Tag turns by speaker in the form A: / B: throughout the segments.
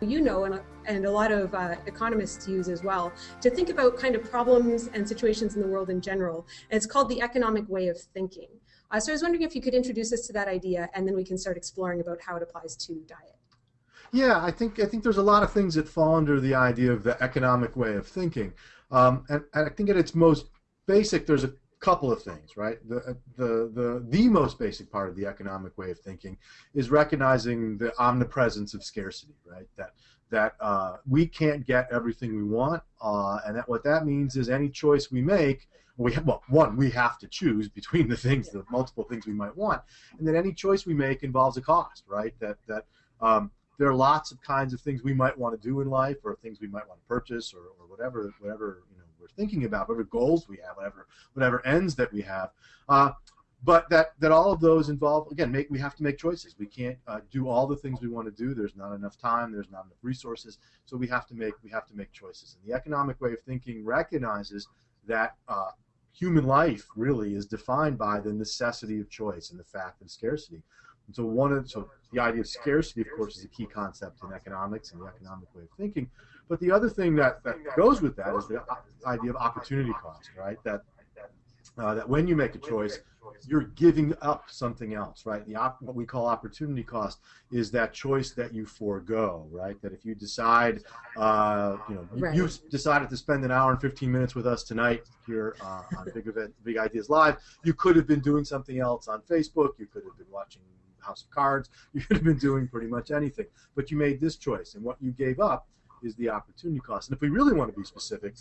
A: you know and, and a lot of uh, economists use as well to think about kind of problems and situations in the world in general. And it's called the economic way of thinking. Uh, so i was wondering if you could introduce us to that idea and then we can start exploring about how it applies to diet.
B: Yeah i think i think there's a lot of things that fall under the idea of the economic way of thinking. Um, and, and i think at its most basic there's a couple of things, right? The, the, the, the most basic part of the economic way of thinking is recognizing the omnipresence of scarcity, right? That, that uh, we can't get everything we want, uh, and that what that means is any choice we make, we have, well, one, we have to choose between the things, the multiple things we might want, and that any choice we make involves a cost, right? That, that um, there are lots of kinds of things we might want to do in life, or things we might want to purchase, or, or whatever, whatever we're thinking about, whatever goals we have, whatever whatever ends that we have. Uh, but that, that all of those involve again make we have to make choices. We can't uh, do all the things we want to do. There's not enough time. There's not enough resources. So we have to make we have to make choices. And the economic way of thinking recognizes that uh, human life really is defined by the necessity of choice and the fact of scarcity. And so one of so the idea of scarcity of course is a key concept in economics and the economic way of thinking but the other thing that, that goes with that is the idea of opportunity cost, right? That uh, that when you make a choice, you're giving up something else, right? The what we call opportunity cost is that choice that you forego, right? That if you decide, uh, you know, right. you, decided to spend an hour and 15 minutes with us tonight here uh, on Big Event, Big Ideas Live, you could have been doing something else on Facebook. You could have been watching House of Cards. You could have been doing pretty much anything, but you made this choice, and what you gave up is the opportunity cost. And if we really want to be specific,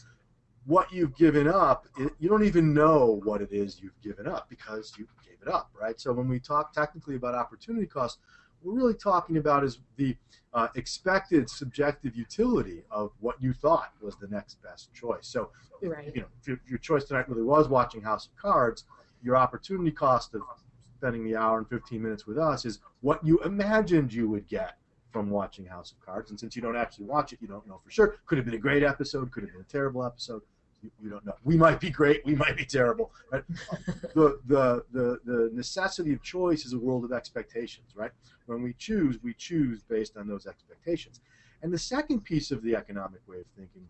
B: what you've given up, it, you don't even know what it is you've given up because you gave it up, right? So when we talk technically about opportunity cost, we're really talking about is the uh, expected subjective utility of what you thought was the next best choice. So, right. you know, if your, if your choice tonight really was watching House of Cards, your opportunity cost of spending the hour and 15 minutes with us is what you imagined you would get from watching House of Cards. And since you don't actually watch it, you don't know for sure. Could have been a great episode, could have been a terrible episode. You, you don't know. We might be great, we might be terrible. Right? the, the, the, the necessity of choice is a world of expectations, right? When we choose, we choose based on those expectations. And the second piece of the economic way of thinking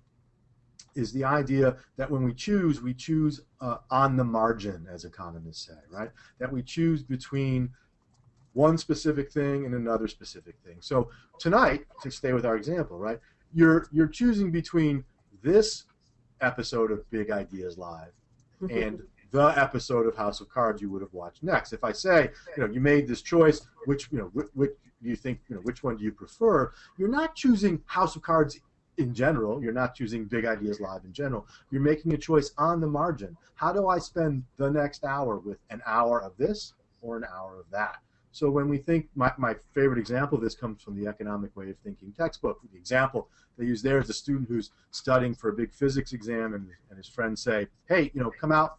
B: is the idea that when we choose, we choose uh, on the margin, as economists say, right? That we choose between one specific thing and another specific thing. So tonight, to stay with our example, right, you're you're choosing between this episode of Big Ideas Live and the episode of House of Cards you would have watched next. If I say, you know, you made this choice, which you know, which, which do you think, you know, which one do you prefer? You're not choosing House of Cards in general. You're not choosing Big Ideas Live in general. You're making a choice on the margin. How do I spend the next hour with an hour of this or an hour of that? So when we think, my, my favorite example of this comes from the Economic Way of Thinking textbook. The example they use there is a student who's studying for a big physics exam, and, and his friends say, hey, you know, come out,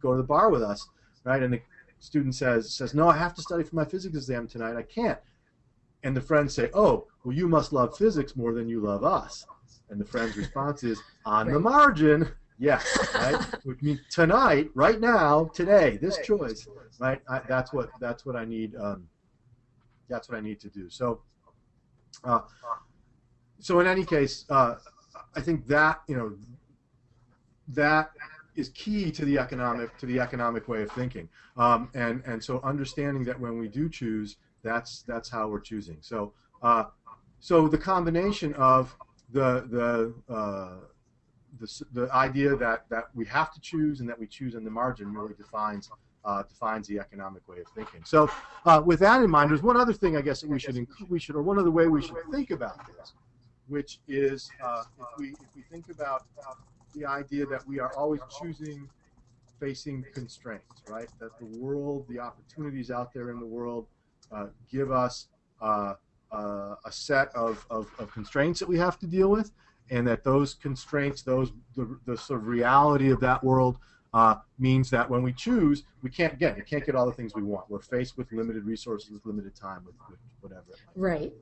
B: go to the bar with us, right? And the student says, says, no, I have to study for my physics exam tonight. I can't. And the friends say, oh, well, you must love physics more than you love us. And the friend's response is, on the margin, Yes, right. Which means tonight, right now, today, this choice, right? I, that's what that's what I need. Um, that's what I need to do. So, uh, so in any case, uh, I think that you know that is key to the economic to the economic way of thinking. Um, and and so understanding that when we do choose, that's that's how we're choosing. So uh, so the combination of the the uh, the, the idea that, that we have to choose and that we choose in the margin really defines uh, defines the economic way of thinking. So, uh, with that in mind, there's one other thing I guess that we should we should or one other way we should think about this, which is uh, if we if we think about the idea that we are always choosing facing constraints, right? That the world, the opportunities out there in the world, uh, give us uh, uh, a set of, of, of constraints that we have to deal with, and that those constraints, those the, the sort of reality of that world uh, means that when we choose, we can't again, we can't get all the things we want. We're faced with limited resources, with limited time, with, with whatever.
A: Right.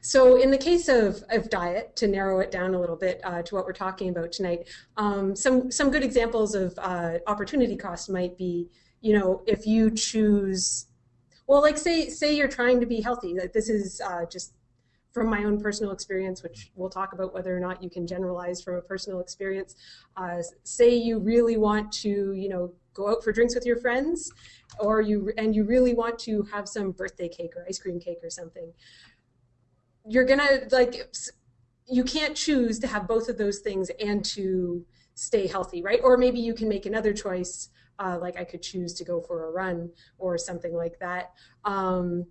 A: So in the case of, of diet, to narrow it down a little bit uh, to what we're talking about tonight, um, some some good examples of uh, opportunity cost might be, you know, if you choose, well, like say say you're trying to be healthy, like this is uh, just from my own personal experience, which we'll talk about whether or not you can generalize from a personal experience. Uh, say you really want to, you know, go out for drinks with your friends, or you and you really want to have some birthday cake or ice cream cake or something. You're gonna like you can't choose to have both of those things and to stay healthy, right? Or maybe you can make another choice, uh, like I could choose to go for a run or something like that. Um,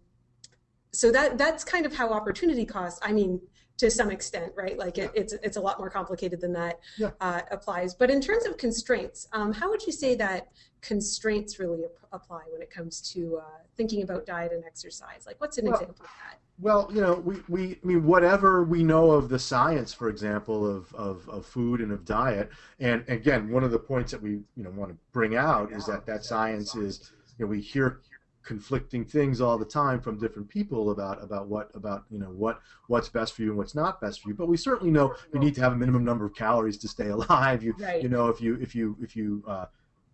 A: so that that's kind of how opportunity cost. I mean, to some extent, right? Like it, it's it's a lot more complicated than that
B: yeah.
A: uh, applies. But in terms of constraints, um, how would you say that constraints really ap apply when it comes to uh, thinking about diet and exercise? Like, what's an
B: well,
A: example of that?
B: Well, you know, we, we I mean, whatever we know of the science, for example, of, of, of food and of diet, and again, one of the points that we you know want to bring out is that that science is, you know, we hear conflicting things all the time from different people about about what about you know what what's best for you and what's not best for you. But we certainly know you need to have a minimum number of calories to stay alive. You
A: right.
B: you know if you if you if you uh,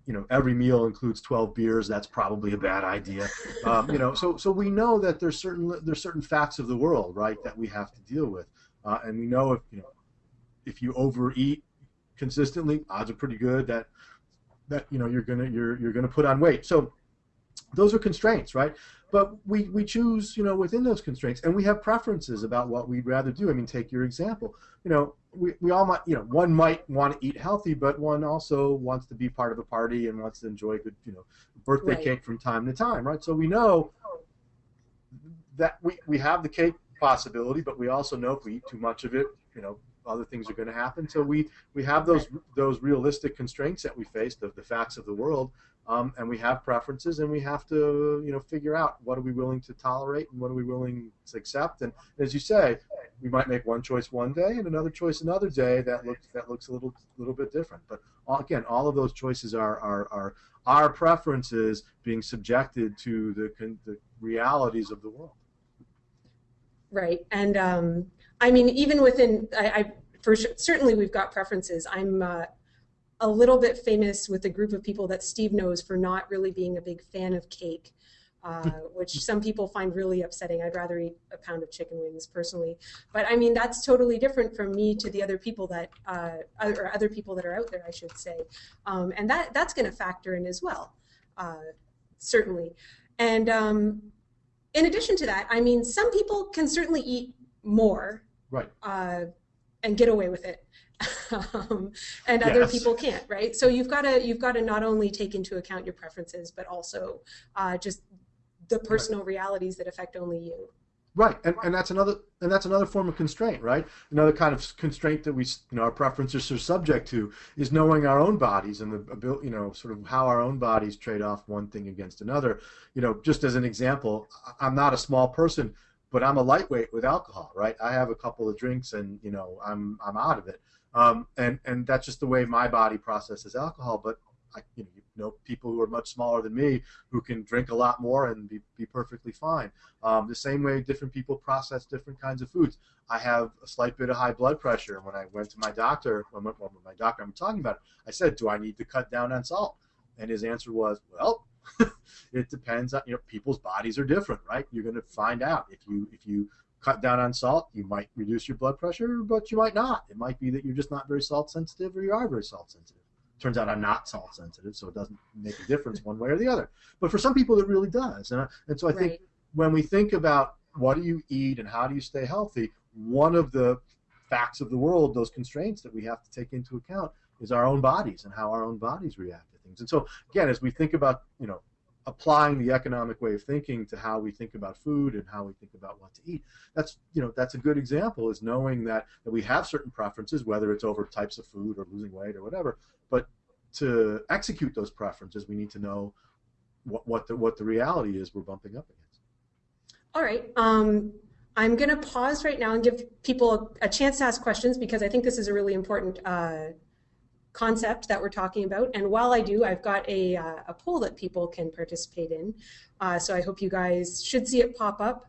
B: you know every meal includes 12 beers that's probably a bad idea. Um, you know so so we know that there's certain there's certain facts of the world right that we have to deal with. Uh, and we know if you know if you overeat consistently odds are pretty good that that you know you're gonna you're you're gonna put on weight. So those are constraints, right? But we, we choose, you know, within those constraints, and we have preferences about what we'd rather do. I mean, take your example. You know, we, we all might, you know, one might want to eat healthy, but one also wants to be part of a party and wants to enjoy good, you know, birthday
A: right.
B: cake from time to time, right? So we know that we, we have the cake possibility, but we also know if we eat too much of it, you know, other things are going to happen. So we, we have those those realistic constraints that we face, the, the facts of the world, um, and we have preferences, and we have to you know figure out what are we willing to tolerate and what are we willing to accept. And as you say, we might make one choice one day and another choice another day that looks that looks a little little bit different. But all, again, all of those choices are are, are our preferences being subjected to the the realities of the world.
A: Right, and um, I mean, even within, I, I for sure, certainly we've got preferences. I'm uh, a little bit famous with a group of people that Steve knows for not really being a big fan of cake, uh, which some people find really upsetting. I'd rather eat a pound of chicken wings personally, but I mean that's totally different from me to the other people that, uh, or other people that are out there, I should say, um, and that that's going to factor in as well, uh, certainly, and. Um, in addition to that, I mean, some people can certainly eat more
B: right
A: uh, and get away with it um, and other
B: yes.
A: people can't right so you've got to you've got to not only take into account your preferences but also uh, just the personal right. realities that affect only you
B: right and, and that's another and that's another form of constraint right another kind of constraint that we you know our preferences are subject to is knowing our own bodies and the ability you know sort of how our own bodies trade off one thing against another you know just as an example i'm not a small person but I'm a lightweight with alcohol, right? I have a couple of drinks and you know I'm I'm out of it, um, and and that's just the way my body processes alcohol. But I, you know, you know people who are much smaller than me who can drink a lot more and be, be perfectly fine. Um, the same way different people process different kinds of foods. I have a slight bit of high blood pressure, and when I went to my doctor, when, my doctor I'm talking about, I said, "Do I need to cut down on salt?" And his answer was, "Well." it depends on you know people's bodies are different, right? You're going to find out if you if you cut down on salt, you might reduce your blood pressure, but you might not. It might be that you're just not very salt sensitive, or you are very salt sensitive. Turns out I'm not salt sensitive, so it doesn't make a difference one way or the other. But for some people, it really does, and and so I think when we think about what do you eat and how do you stay healthy, one of the facts of the world, those constraints that we have to take into account, is our own bodies and how our own bodies react to things. And so again, as we think about you know applying the economic way of thinking to how we think about food and how we think about what to eat. That's you know that's a good example is knowing that, that we have certain preferences, whether it's over types of food or losing weight or whatever. But to execute those preferences, we need to know what what the what the reality is we're bumping up against.
A: All right. Um, I'm going to pause right now and give people a, a, chance to ask questions because I think this is a really important uh, concept that we're talking about. And while I do, I've got a, uh, a poll that people can participate in. Uh, so I hope you guys should see it pop up.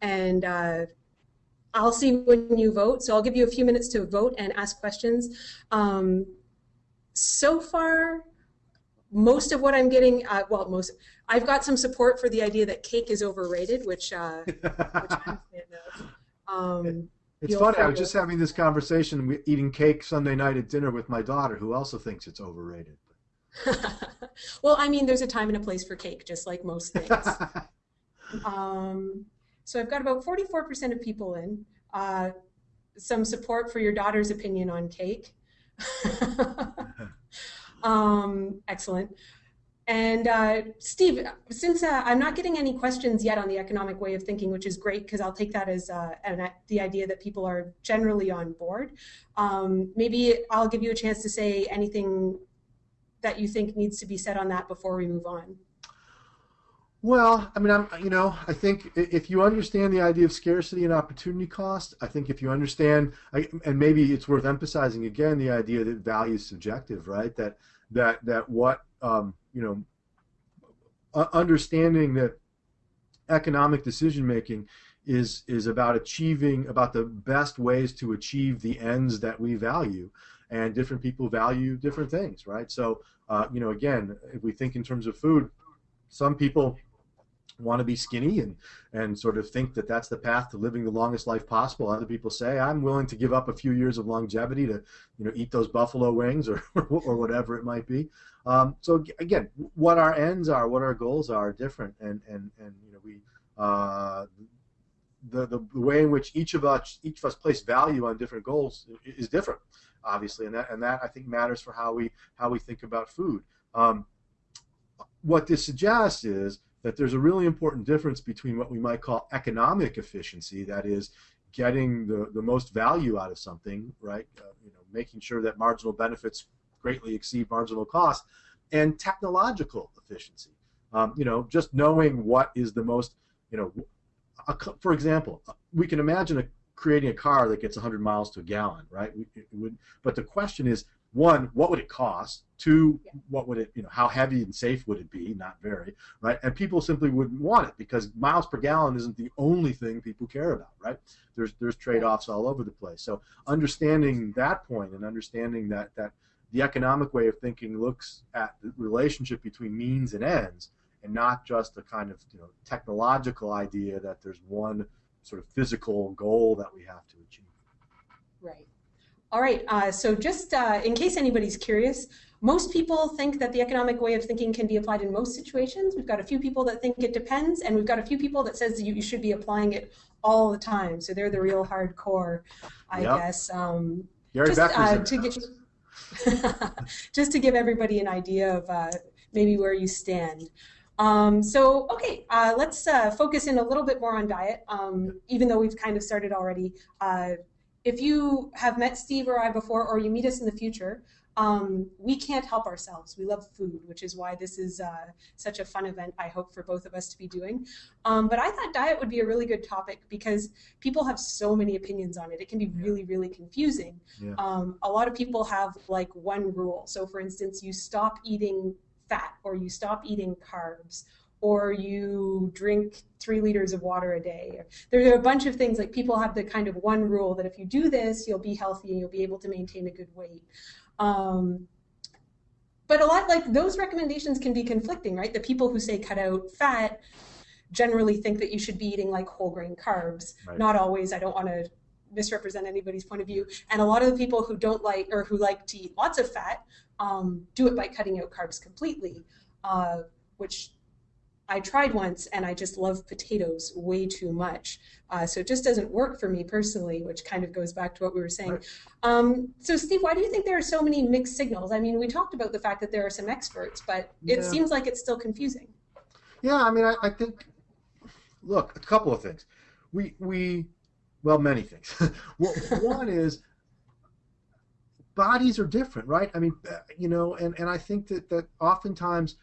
A: And uh, I'll see when you vote. So I'll give you a few minutes to vote and ask questions. Um, so far, most of what I'm getting, uh, well, most, I've got some support for the idea that cake is overrated, which, uh, which I'm a fan of. Um,
B: It's funny. I was just having this conversation, eating cake Sunday night at dinner with my daughter, who also thinks it's overrated.
A: well, I mean, there's a time and a place for cake, just like most things. Um, so I've got about 44% of people in. Uh, some support for your daughter's opinion on cake. um, excellent. And uh, Steve, since uh, I'm not getting any questions yet on the economic way of thinking, which is great because I'll take that as uh, an, the idea that people are generally on board. Um, maybe I'll give you a chance to say anything that you think needs to be said on that before we move on.
B: Well, I mean, I'm, you know, I think if you understand the idea of scarcity and opportunity cost, I think if you understand, and maybe it's worth emphasizing again the idea that value is subjective, right? That that that what um, you know, understanding that economic decision making is is about achieving about the best ways to achieve the ends that we value, and different people value different things, right? So, uh, you know, again, if we think in terms of food, some people want to be skinny and and sort of think that that's the path to living the longest life possible. Other people say I'm willing to give up a few years of longevity to you know eat those buffalo wings or or whatever it might be. Um, so again, what our ends are, what our goals are, are different, and and and you know we. Uh, the, the, way in which each of us each of us place value on different goals is different, obviously, and that and that I think matters for how we how we think about food. Um, what this suggests is that there's a really important difference between what we might call economic efficiency, that is, getting the, the most value out of something, right? Uh, you know, making sure that marginal benefits greatly exceed marginal cost, and technological efficiency. Um, you know, just knowing what is the most, you know, a, for example, we can imagine a, creating a car that gets 100 miles to a gallon, right? We, would, but the question is, one, what would it cost? Two, what would it, you know, how heavy and safe would it be? Not very, right? And people simply wouldn't want it because miles per gallon isn't the only thing people care about, right? There's there's trade-offs all over the place. So understanding that point and understanding that that the economic way of thinking looks at the relationship between means and ends, and not just a kind of you know technological idea that there's one sort of physical goal that we have to achieve.
A: Right. All right. Uh, so just uh, in case anybody's curious, most people think that the economic way of thinking can be applied in most situations. We've got a few people that think it depends, and we've got a few people that says you, you should be applying it all the time. So they're the real hardcore, I
B: Yep.
A: guess. Um, just uh, to get, just to give everybody an idea of uh, maybe where you stand. Um, so okay, uh, let's uh, focus in a little bit more on diet, um, even though we've kind of started already. Uh, if you have met Steve or I before, or you meet us in the future, um, we can't help ourselves. We love food, which is why this is uh, such a fun event. I hope for both of us to be doing. Um, but I thought diet would be a really good topic because people have so many opinions on it. It can be really, really confusing.
B: Yeah.
A: Um, a lot of people have like one rule. So, for instance, you stop eating fat, or you stop eating carbs, or you drink three liters of water a day. There are a bunch of things like people have the kind of one rule that if you do this, you'll be healthy and you'll be able to maintain a good weight. Um, but a lot like those recommendations can be conflicting, right? The people who say cut out fat generally think that you should be eating like whole grain carbs.
B: Right.
A: Not always. I don't want to misrepresent anybody's point of view. And a lot of the people who don't like or who like to eat lots of fat um, do it by cutting out carbs completely, uh, which I tried once and I just love potatoes way too much. Uh, so it just doesn't work for me personally, which kind of goes back to what we were saying.
B: Right.
A: Um, so, Steve, why do you think there are so many mixed signals? I mean, we talked about the fact that there are some experts, but it
B: Yeah.
A: seems like it's still confusing.
B: Yeah, I mean, I, I think. Look, a couple of things. We we, well, many things. well, one is bodies are different, right? I mean, you know, and and I think that that oftentimes,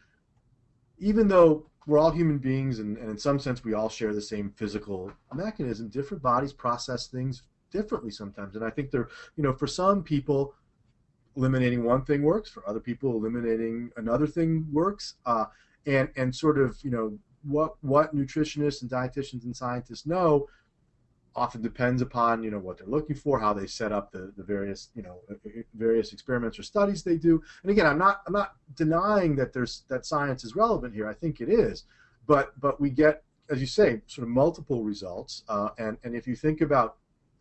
B: even though we're all human beings, and, and in some sense we all share the same physical mechanism, different bodies process things differently sometimes, and I think there, you know, for some people. Eliminating one thing works. For other people, eliminating another thing works. Uh, and and sort of you know what what nutritionists and dietitians and scientists know often depends upon you know what they're looking for how they set up the, the various you know various experiments or studies they do and again i'm not i'm not denying that there's that science is relevant here i think it is but but we get as you say, sort of multiple results. Uh, and and if you think about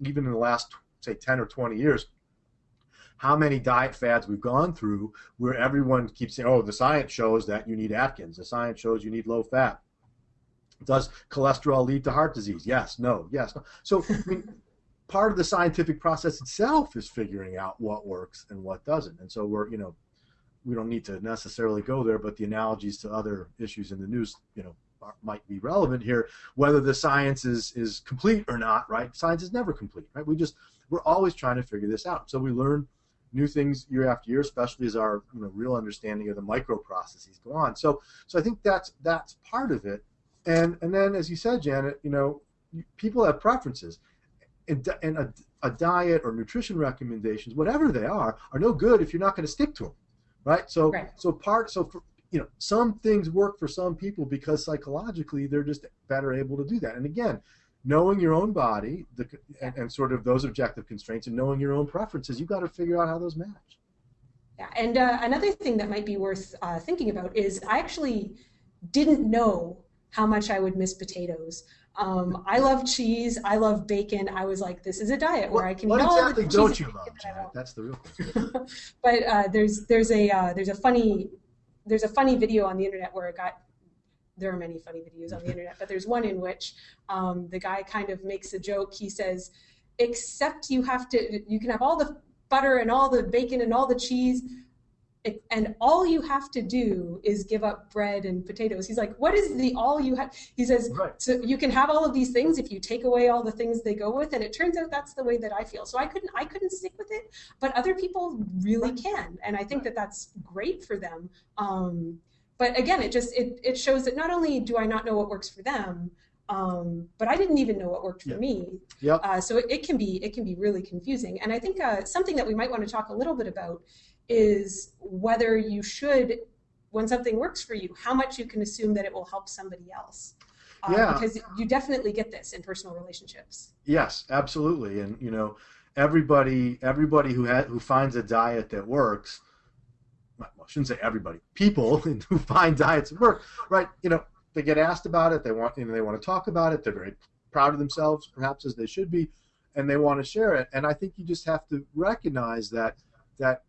B: even in the last say 10 or 20 years, how many diet fads we've gone through where everyone keeps saying, oh, the science shows that you need Atkins. The science shows you need low fat. Does cholesterol lead to heart disease? Yes, no, yes. No. So I mean, part of the scientific process itself is figuring out what works and what doesn't. And so we're, you know, we don't need to necessarily go there, but the analogies to other issues in the news, you know, are, might be relevant here. Whether the science is is complete or not, right? Science is never complete, right? We just we're always trying to figure this out. So we learn new things year after year, especially as our you know, real understanding of the micro processes go on. So so I think that's that's part of it. And and then as you said, Janet, you know, people have preferences. And, and a, a diet or nutrition recommendations, whatever they are, are no good if you're not going to stick to them right? So right. so part so for, you know some things work for some people because psychologically they're just better able to do that. And again, knowing your own body the, and, and sort of those objective constraints and knowing your own preferences, you've got to figure out how those match.
A: Yeah, and uh, another thing that might be worth uh, thinking about is I actually didn't know how much I would miss potatoes. Um, I love cheese. I love bacon. I was like, this is a diet where I can
B: what
A: eat
B: all
A: the
B: don't you love, Janet? That's the real question.
A: but uh, there's there's a uh, there's a funny there's a funny video on the internet where it got there are many funny videos on the internet, but there's one in which um, the guy kind of makes a joke. He says, except you have to you can have all the butter and all the bacon and all the cheese, it, and all you have to do is give up bread and potatoes. He's like, what is the all you have? He says, right. so you can have all of these things if you take away all the things they go with. And it turns out that's the way that I feel. So I couldn't, I couldn't stick with it, but other people really can. And I think that that's great for them. Um, but again, it just, it, it shows that not only do I not know what works for them, um, but I didn't even know what worked for
B: yeah.
A: me.
B: Yep.
A: Uh, so it, it, can be, it can be really confusing. And I think uh, something that we might want to talk a little bit about is whether you should, when something works for you, how much you can assume that it will help somebody else.
B: Um, yeah.
A: Because you definitely get this in personal relationships.
B: Yes, absolutely. And you know, everybody everybody who ha- who finds a diet that works. Well, I shouldn't say everybody. People who find diets that work, right? You know, they get asked about it. They want you know they want to talk about it. They're very proud of themselves, perhaps as they should be, and they want to share it. And I think you just have to recognize that that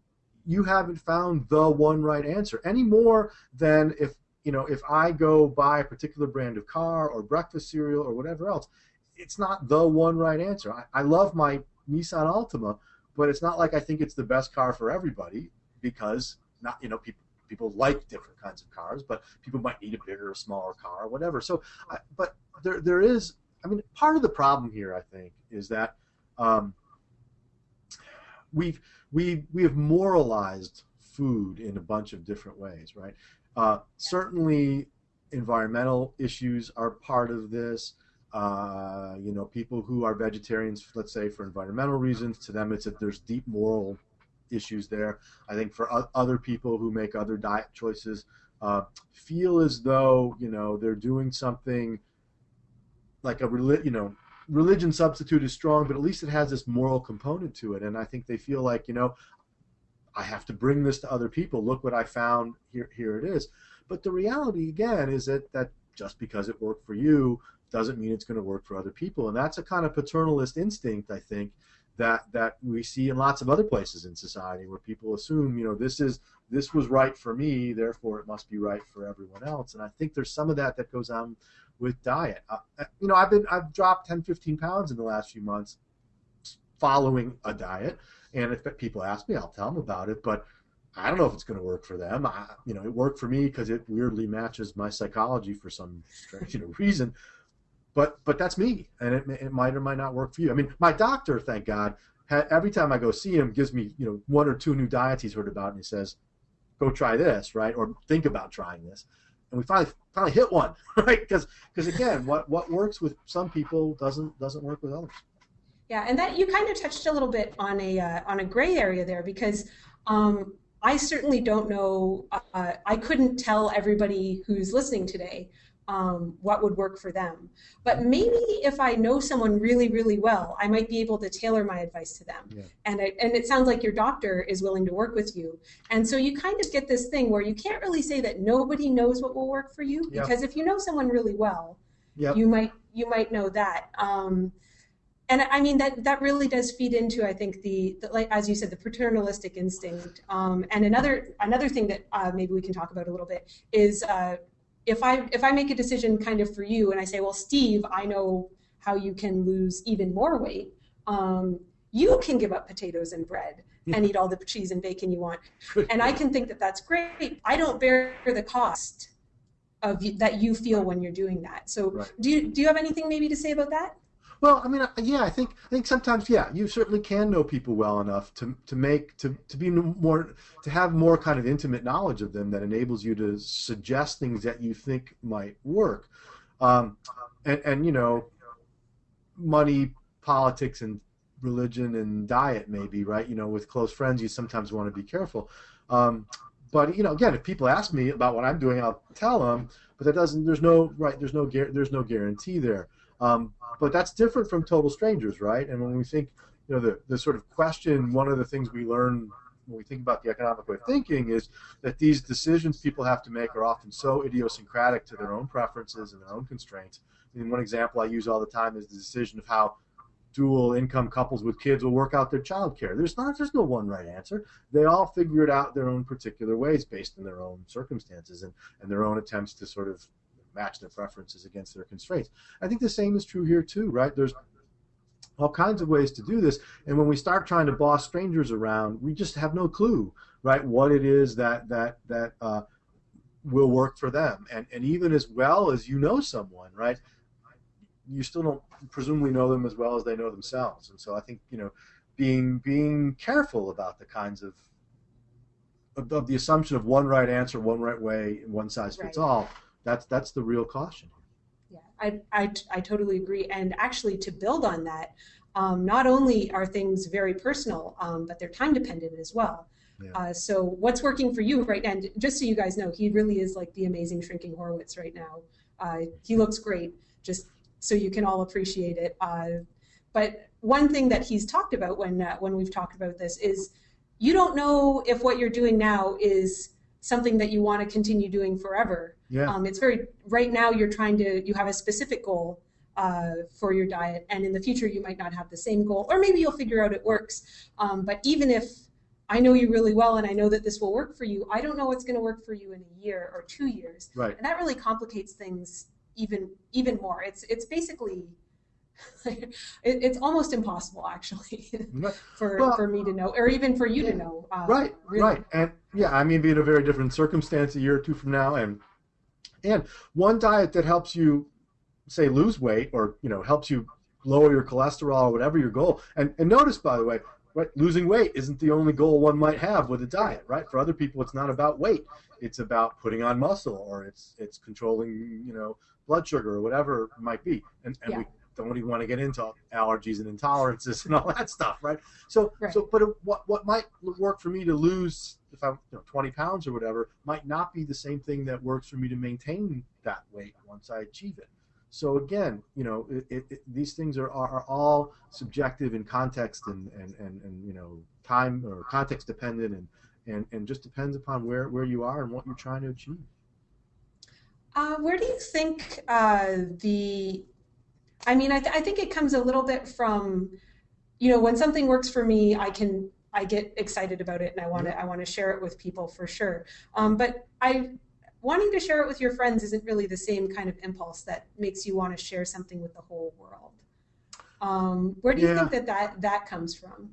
B: you haven't found the one right answer any more than if you know if I go buy a particular brand of car or breakfast cereal or whatever else. It's not the one right answer. I, I love my Nissan Altima, but it's not like I think it's the best car for everybody because not you know people people like different kinds of cars, but people might need a bigger or smaller car or whatever. So, I, but there there is. I mean, part of the problem here, I think, is that um, we've we we have moralized food in a bunch of different ways, right? Uh, certainly, environmental issues are part of this. Uh, you know, people who are vegetarians, let's say for environmental reasons, to them it's that there's deep moral issues there. I think for other people who make other diet choices, uh, feel as though you know they're doing something like a you know religion substitute is strong, but at least it has this moral component to it. And I think they feel like, you know, I have to bring this to other people. Look what I found. Here, here it is. But the reality, again, is that, that just because it worked for you doesn't mean it's going to work for other people. And that's a kind of paternalist instinct, I think, that that we see in lots of other places in society where people assume, you know, this is this was right for me, therefore it must be right for everyone else. And I think there's some of that that goes on with diet. Uh, uh, you know, I've been I've dropped 10, 15 pounds in the last few months following a diet, and if people ask me, I'll tell them about it. But I don't know if it's going to work for them. I, you know, it worked for me because it weirdly matches my psychology for some strange you know, reason. But but that's me, and it, it might or might not work for you. I mean, my doctor, thank God, every time I go see him, gives me you know one or two new diets he's heard about, and he says, "Go try this," right, or think about trying this and we finally finally hit one, right? Because because again, what what works with some people doesn't doesn't work with others.
A: Yeah, and that you kind of touched a little bit on a uh, on a gray area there because um, I certainly don't know. Uh, I couldn't tell everybody who's listening today um, what would work for them. But maybe if I know someone really, really well, I might be able to tailor my advice to them.
B: Yeah.
A: And, I, and it sounds like your doctor is willing to work with you. And so you kind of get this thing where you can't really say that nobody knows what will work for you,
B: yeah.
A: because if you know someone really well,
B: Yep.
A: You might you might know that. Um, and I mean that that really does feed into I think the, the like as you said the paternalistic instinct. Um, and another another thing that uh, maybe we can talk about a little bit is uh, if I if I make a decision kind of for you and I say, well, Steve, I know how you can lose even more weight. Um, you can give up potatoes and bread and eat all the cheese and bacon you want, and I can think that that's great. I don't bear the cost of that you feel when you're doing that. So,
B: Right.
A: do you do you have anything maybe to say about that?
B: Well, I mean, yeah, I think I think sometimes, yeah, you certainly can know people well enough to to make to to be more to have more kind of intimate knowledge of them that enables you to suggest things that you think might work, um, and and you know, money, politics, and religion and diet maybe right. You know, with close friends, you sometimes want to be careful. Um, but you know, again, if people ask me about what I'm doing, I'll tell them. But that doesn't. There's no right. There's no. There's no guarantee there. Um, but that's different from total strangers, right? And when we think, you know, the, the sort of question, one of the things we learn when we think about the economic way of thinking is that these decisions people have to make are often so idiosyncratic to their own preferences and their own constraints. And one example I use all the time is the decision of how dual income couples with kids will work out their child care. There's not there's no one right answer. They all figure it out their own particular ways based on their own circumstances and, and their own attempts to sort of match their preferences against their constraints. I think the same is true here too, right? There's all kinds of ways to do this, and when we start trying to boss strangers around, we just have no clue, right? What it is that that that uh, will work for them, and and even as well as you know someone, right? You still don't presumably know them as well as they know themselves, and so I think you know, being being careful about the kinds of of, the assumption of one right answer, one right way, one size fits
A: Right.
B: all. That's that's the real caution.
A: Yeah, I, I, I totally agree. And actually, to build on that, um, not only are things very personal, um, but they're time dependent as well.
B: Yeah.
A: Uh, so, what's working for you right now? And just so you guys know, he really is like the amazing shrinking Horwitz right now. Uh, he looks great, just so you can all appreciate it. Uh, but one thing that he's talked about when uh, when we've talked about this is you don't know if what you're doing now is something that you want to continue doing forever.
B: Yeah.
A: Um, it's very right now you're trying to you have a specific goal uh, for your diet, and in the future you might not have the same goal, or maybe you'll figure out it works. Um, but even if I know you really well and I know that this will work for you, I don't know what's going to work for you in a year or two years,
B: Right.
A: and that really complicates things even even more. It's it's basically it, it's almost impossible actually for
B: Well-
A: for me to know, or even for you to know. Uh,
B: right
A: really.
B: right. And yeah i mean be in a very different circumstance a year or two from now and and one diet that helps you say lose weight or you know helps you lower your cholesterol or whatever your goal and and notice by the way right losing weight isn't the only goal one might have with a diet right? For other people it's not about weight. It's about putting on muscle or it's it's controlling you know blood sugar or whatever it might be. And and we don't even want to get into allergies and intolerances and all that stuff right so,
A: Right.
B: so, but what what might work for me to lose if I'm you know, 20 pounds or whatever might not be the same thing that works for me to maintain that weight once I achieve it. So again, you know, it, it, it, these things are, are are all subjective in context and, and, and, and you know time or context dependent and, and, and just depends upon where, where you are and what you're trying to achieve.
A: Uh, where do you think uh, the? I mean, I, th- I think it comes a little bit from, you know, when something works for me, I can I get excited about it and I want to I want to share it with people for sure. Um, but I wanting to share it with your friends isn't really the same kind of impulse that makes you want to share something with the whole world. Um, where do you
B: Yeah.
A: think that, that that comes from?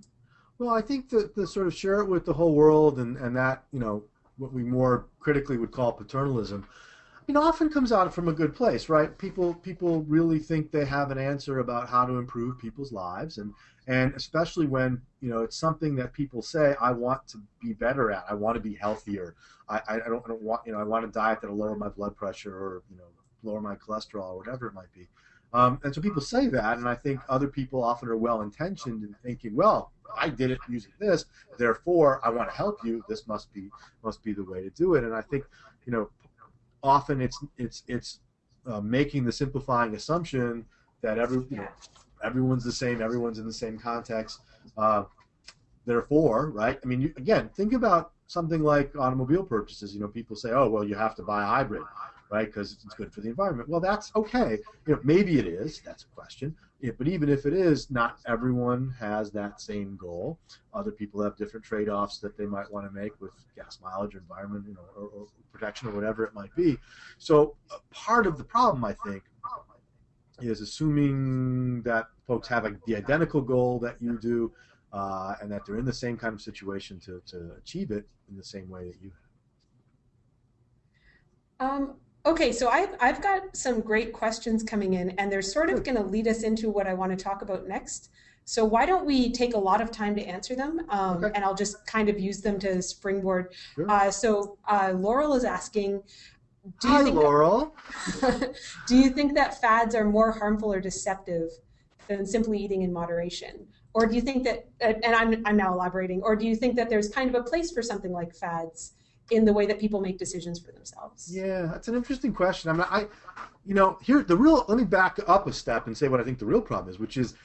B: Well, I think that the sort of share it with the whole world and, and that, you know, what we more critically would call paternalism, know, often comes out from a good place, right? People people really think they have an answer about how to improve people's lives and and especially when, you know, it's something that people say, I want to be better at. I want to be healthier. I, I don't, I don't want, you know, I want a diet that'll lower my blood pressure or, you know, lower my cholesterol or whatever it might be. Um, and so people say that, and I think other people often are well intentioned in thinking, well, I did it using this, therefore I want to help you. This must be must be the way to do it. And I think, you know, often it's it's it's uh, making the simplifying assumption that every you know, everyone's the same, everyone's in the same context. Uh, therefore, right? I mean, you, again, think about something like automobile purchases. You know, people say, oh, well, you have to buy a hybrid. right? Because it's good for the environment. Well, that's okay. You know, maybe it is. That's a question. Yeah, but even if it is, not everyone has that same goal. Other people have different trade-offs that they might want to make with gas mileage or environment, you know, or, or protection or whatever it might be. So part of the problem, I think, is assuming that folks have a, the identical goal that you do, uh, and that they're in the same kind of situation to, to achieve it in the same way that you
A: have. Um, Okay, so I've, I've got some great questions coming in, and they're sort of going to lead us into what I want to talk about next. So why don't we take a lot of time to answer them, um, okay. and I'll just kind of use them to springboard. Sure. Uh, so uh, Laurel is asking,
B: do you Hi, think Laurel.
A: That, do you think that fads are more harmful or deceptive than simply eating in moderation? Or do you think that, and I'm, I'm now elaborating, or do you think that there's kind of a place for something like fads in the way that people make decisions for themselves?
B: Yeah, that's an interesting question. I mean, I, you know, here the real. Let me back up a step and say what I think the real problem is, which is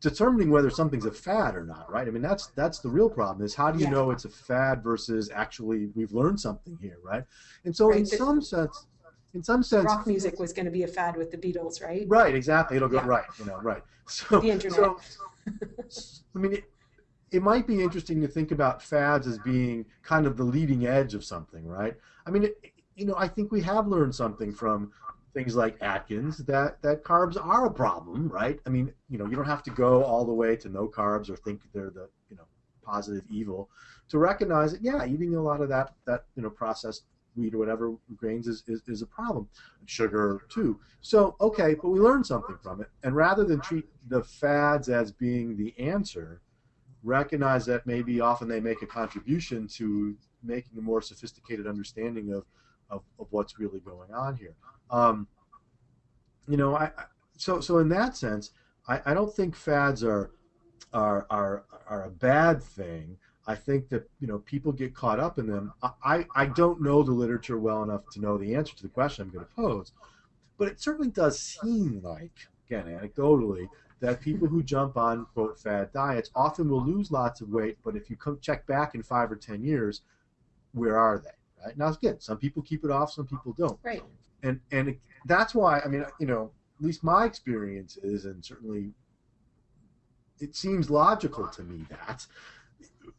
B: determining whether something's a fad or not. Right? I mean, that's that's the real problem. Is how do you yeah. know it's a fad versus actually we've learned something here, right? And so, right. in some sense. In some sense,
A: rock music was going to be a fad with the Beatles, right?
B: Right, exactly. It'll go yeah. right, you know, right. So,
A: the internet.
B: So, I mean, it might be interesting to think about fads as being kind of the leading edge of something, right? I mean, it, you know, I think we have learned something from things like Atkins that that carbs are a problem, right? I mean, you know, you don't have to go all the way to no carbs or think they're the you know positive evil to recognize that yeah, eating a lot of that that you know processed wheat or whatever grains is, is, is a problem. Sugar too. So okay, but we learned something from it, and rather than treat the fads as being the answer recognize that maybe often they make a contribution to making a more sophisticated understanding of, of, of what's really going on here. Um, you know, I, so so in that sense, I, I don't think fads are are are are a bad thing. I think that you know people get caught up in them. I, I don't know the literature well enough to know the answer to the question I'm going to pose, but it certainly does seem like, again, anecdotally, that people who jump on quote fad diets often will lose lots of weight, but if you come check back in five or ten years, where are they? Right now, again, some people keep it off, some people don't.
A: Right.
B: And and it, that's why I mean, you know, at least my experience is, and certainly it seems logical to me that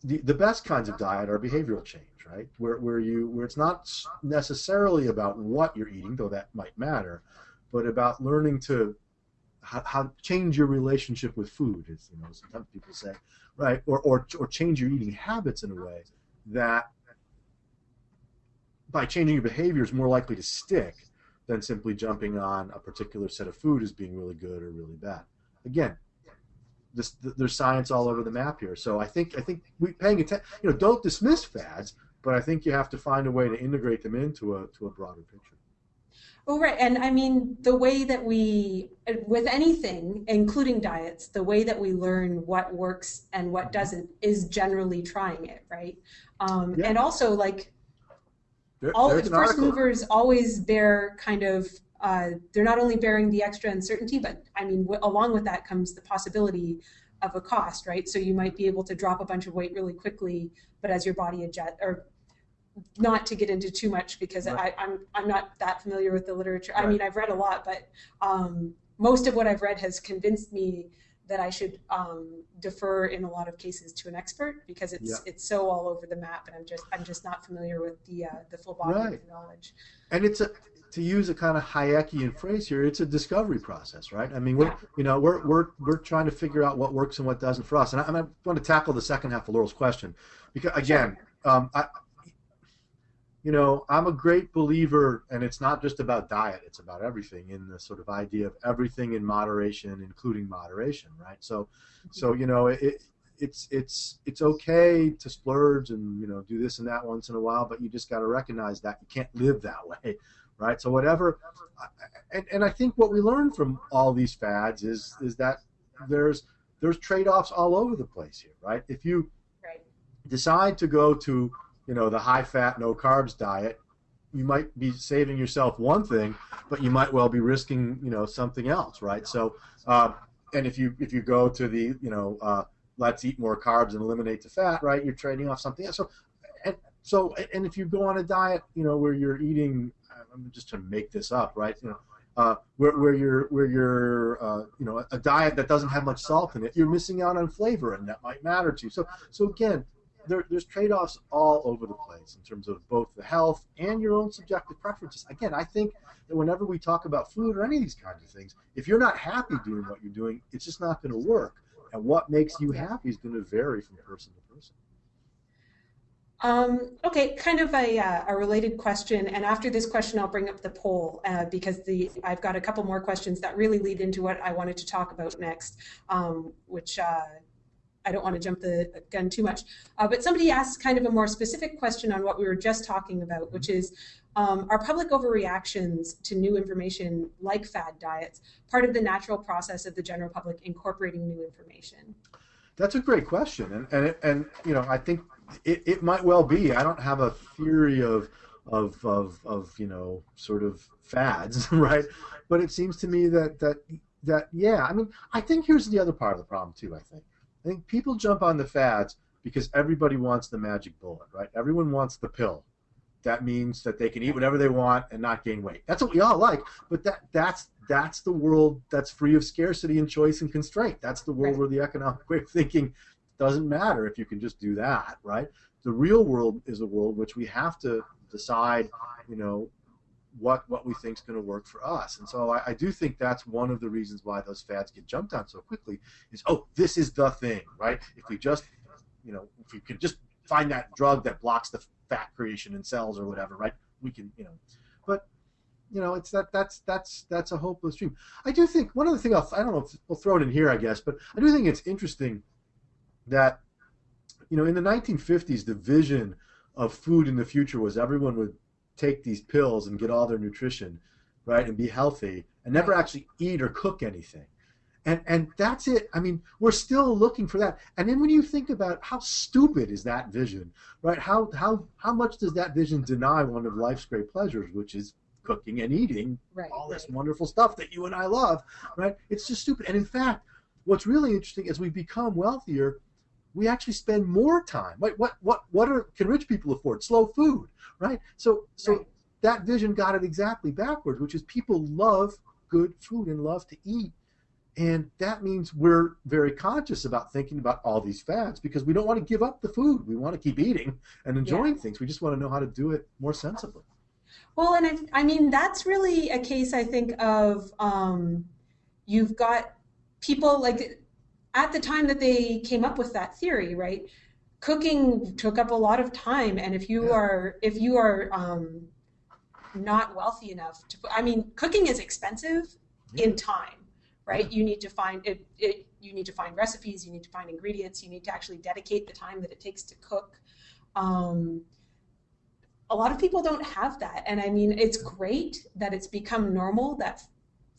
B: the, the best kinds of diet are behavioral change, right? Where where you where it's not necessarily about what you're eating, though that might matter, but about learning to how, how change your relationship with food is you know sometimes people say right or, or or change your eating habits in a way that by changing your behavior is more likely to stick than simply jumping on a particular set of food as being really good or really bad. Again this, there's science all over the map here. So i think i think we paying attention you know don't dismiss fads but i think you have to find a way to integrate them into a to a broader picture
A: Oh, right. And I mean, the way that we, with anything, including diets, the way that we learn what works and what mm-hmm. doesn't is generally trying it, right? Um, yeah. And also, like, there, all first article. movers always bear kind of, uh, they're not only bearing the extra uncertainty, but I mean, along with that comes the possibility of a cost, right? So you might be able to drop a bunch of weight really quickly, but as your body adjust or not to get into too much because right. I, am I'm, I'm not that familiar with the literature. Right. I mean, I've read a lot, but um, most of what I've read has convinced me that I should um, defer in a lot of cases to an expert because it's yeah. it's so all over the map, and I'm just I'm just not familiar with the uh, the full body right. of knowledge.
B: And it's a to use a kind of Hayekian phrase here, it's a discovery process, right? I mean, we're you know we're we're we're trying to figure out what works and what doesn't for us. And I, am going to tackle the second half of Laurel's question because again, um, I, you know, I'm a great believer, and it's not just about diet; it's about everything. In the sort of idea of everything in moderation, including moderation, right? So, so you know, it, it's it's it's okay to splurge and you know do this and that once in a while, but you just got to recognize that you can't live that way, right? So whatever, and, and I think what we learn from all these fads is is that there's there's trade-offs all over the place here, right? If you right. decide to go to you know the high fat no carbs diet you might be saving yourself one thing but you might well be risking you know something else right so uh, and if you if you go to the you know uh, let's eat more carbs and eliminate the fat right you're trading off something else so and so and if you go on a diet you know where you're eating I'm just trying to make this up, right? You know, uh, where, where you're where you're uh, you know a diet that doesn't have much salt in it, you're missing out on flavor, and that might matter to you. So so again, there, there's trade-offs all over the place in terms of both the health and your own subjective preferences. Again, I think that whenever we talk about food or any of these kinds of things, if you're not happy doing what you're doing, it's just not going to work. And what makes you happy is going to vary from person to person.
A: Um, okay, kind of a, uh, a, related question, and after this question, I'll bring up the poll uh, because the I've got a couple more questions that really lead into what I wanted to talk about next, um, which uh, I don't want to jump the gun too much. Uh, but somebody asked kind of a more specific question on what we were just talking about, which is um, are public overreactions to new information like fad diets part of the natural process of the general public incorporating new information?
B: That's a great question, and and and you know I think it, it might well be. I don't have a theory of of of of you know sort of fads, right? But it seems to me that that that yeah. I mean, I think here's the other part of the problem too. I think I think people jump on the fads because everybody wants the magic bullet, right? Everyone wants the pill. That means that they can eat whatever they want and not gain weight. That's what we all like, but that that's that's the world that's free of scarcity and choice and constraint. That's the world right. where the economic way of thinking doesn't matter if you can just do that, right? The real world is a world which we have to decide, you know, what what we think is going to work for us. And so I, I, do think that's one of the reasons why those fads get jumped on so quickly is oh this is the thing, right? If we just you know if we could just find that drug that blocks the fat creation in cells or whatever, right? We can you know, but you know it's that that's that's that's a hopeless dream. I do think one other thing I'll, I don't know if we'll throw it in here I guess, but I do think it's interesting that you know in the 1950s the vision of food in the future was everyone would take these pills and get all their nutrition, right, and be healthy, and never actually eat or cook anything. And, and that's it. I mean, we're still looking for that. And then when you think about how stupid is that vision, right? How, how, how much does that vision deny one of life's great pleasures, which is cooking and eating right, all this right. wonderful stuff that you and I love, right? It's just stupid. And in fact, what's really interesting as we become wealthier, we actually spend more time. What what what what are can rich people afford? Slow food, right? So so right. that vision got it exactly backwards, which is people love good food and love to eat. And that means we're very conscious about thinking about all these fads because we don't want to give up the food. We want to keep eating and enjoying yeah. things. We just want to know how to do it more sensibly.
A: Well, and I, I mean, that's really a case, I think, of um, you've got people like at the time that they came up with that theory, right? Cooking took up a lot of time, and if you yeah. are if you are um, not wealthy enough to, I mean, cooking is expensive yeah. in time, right? You need to find it, it. You need to find recipes. You need to find ingredients. You need to actually dedicate the time that it takes to cook. Um, a lot of people don't have that, and I mean, it's great that it's become normal that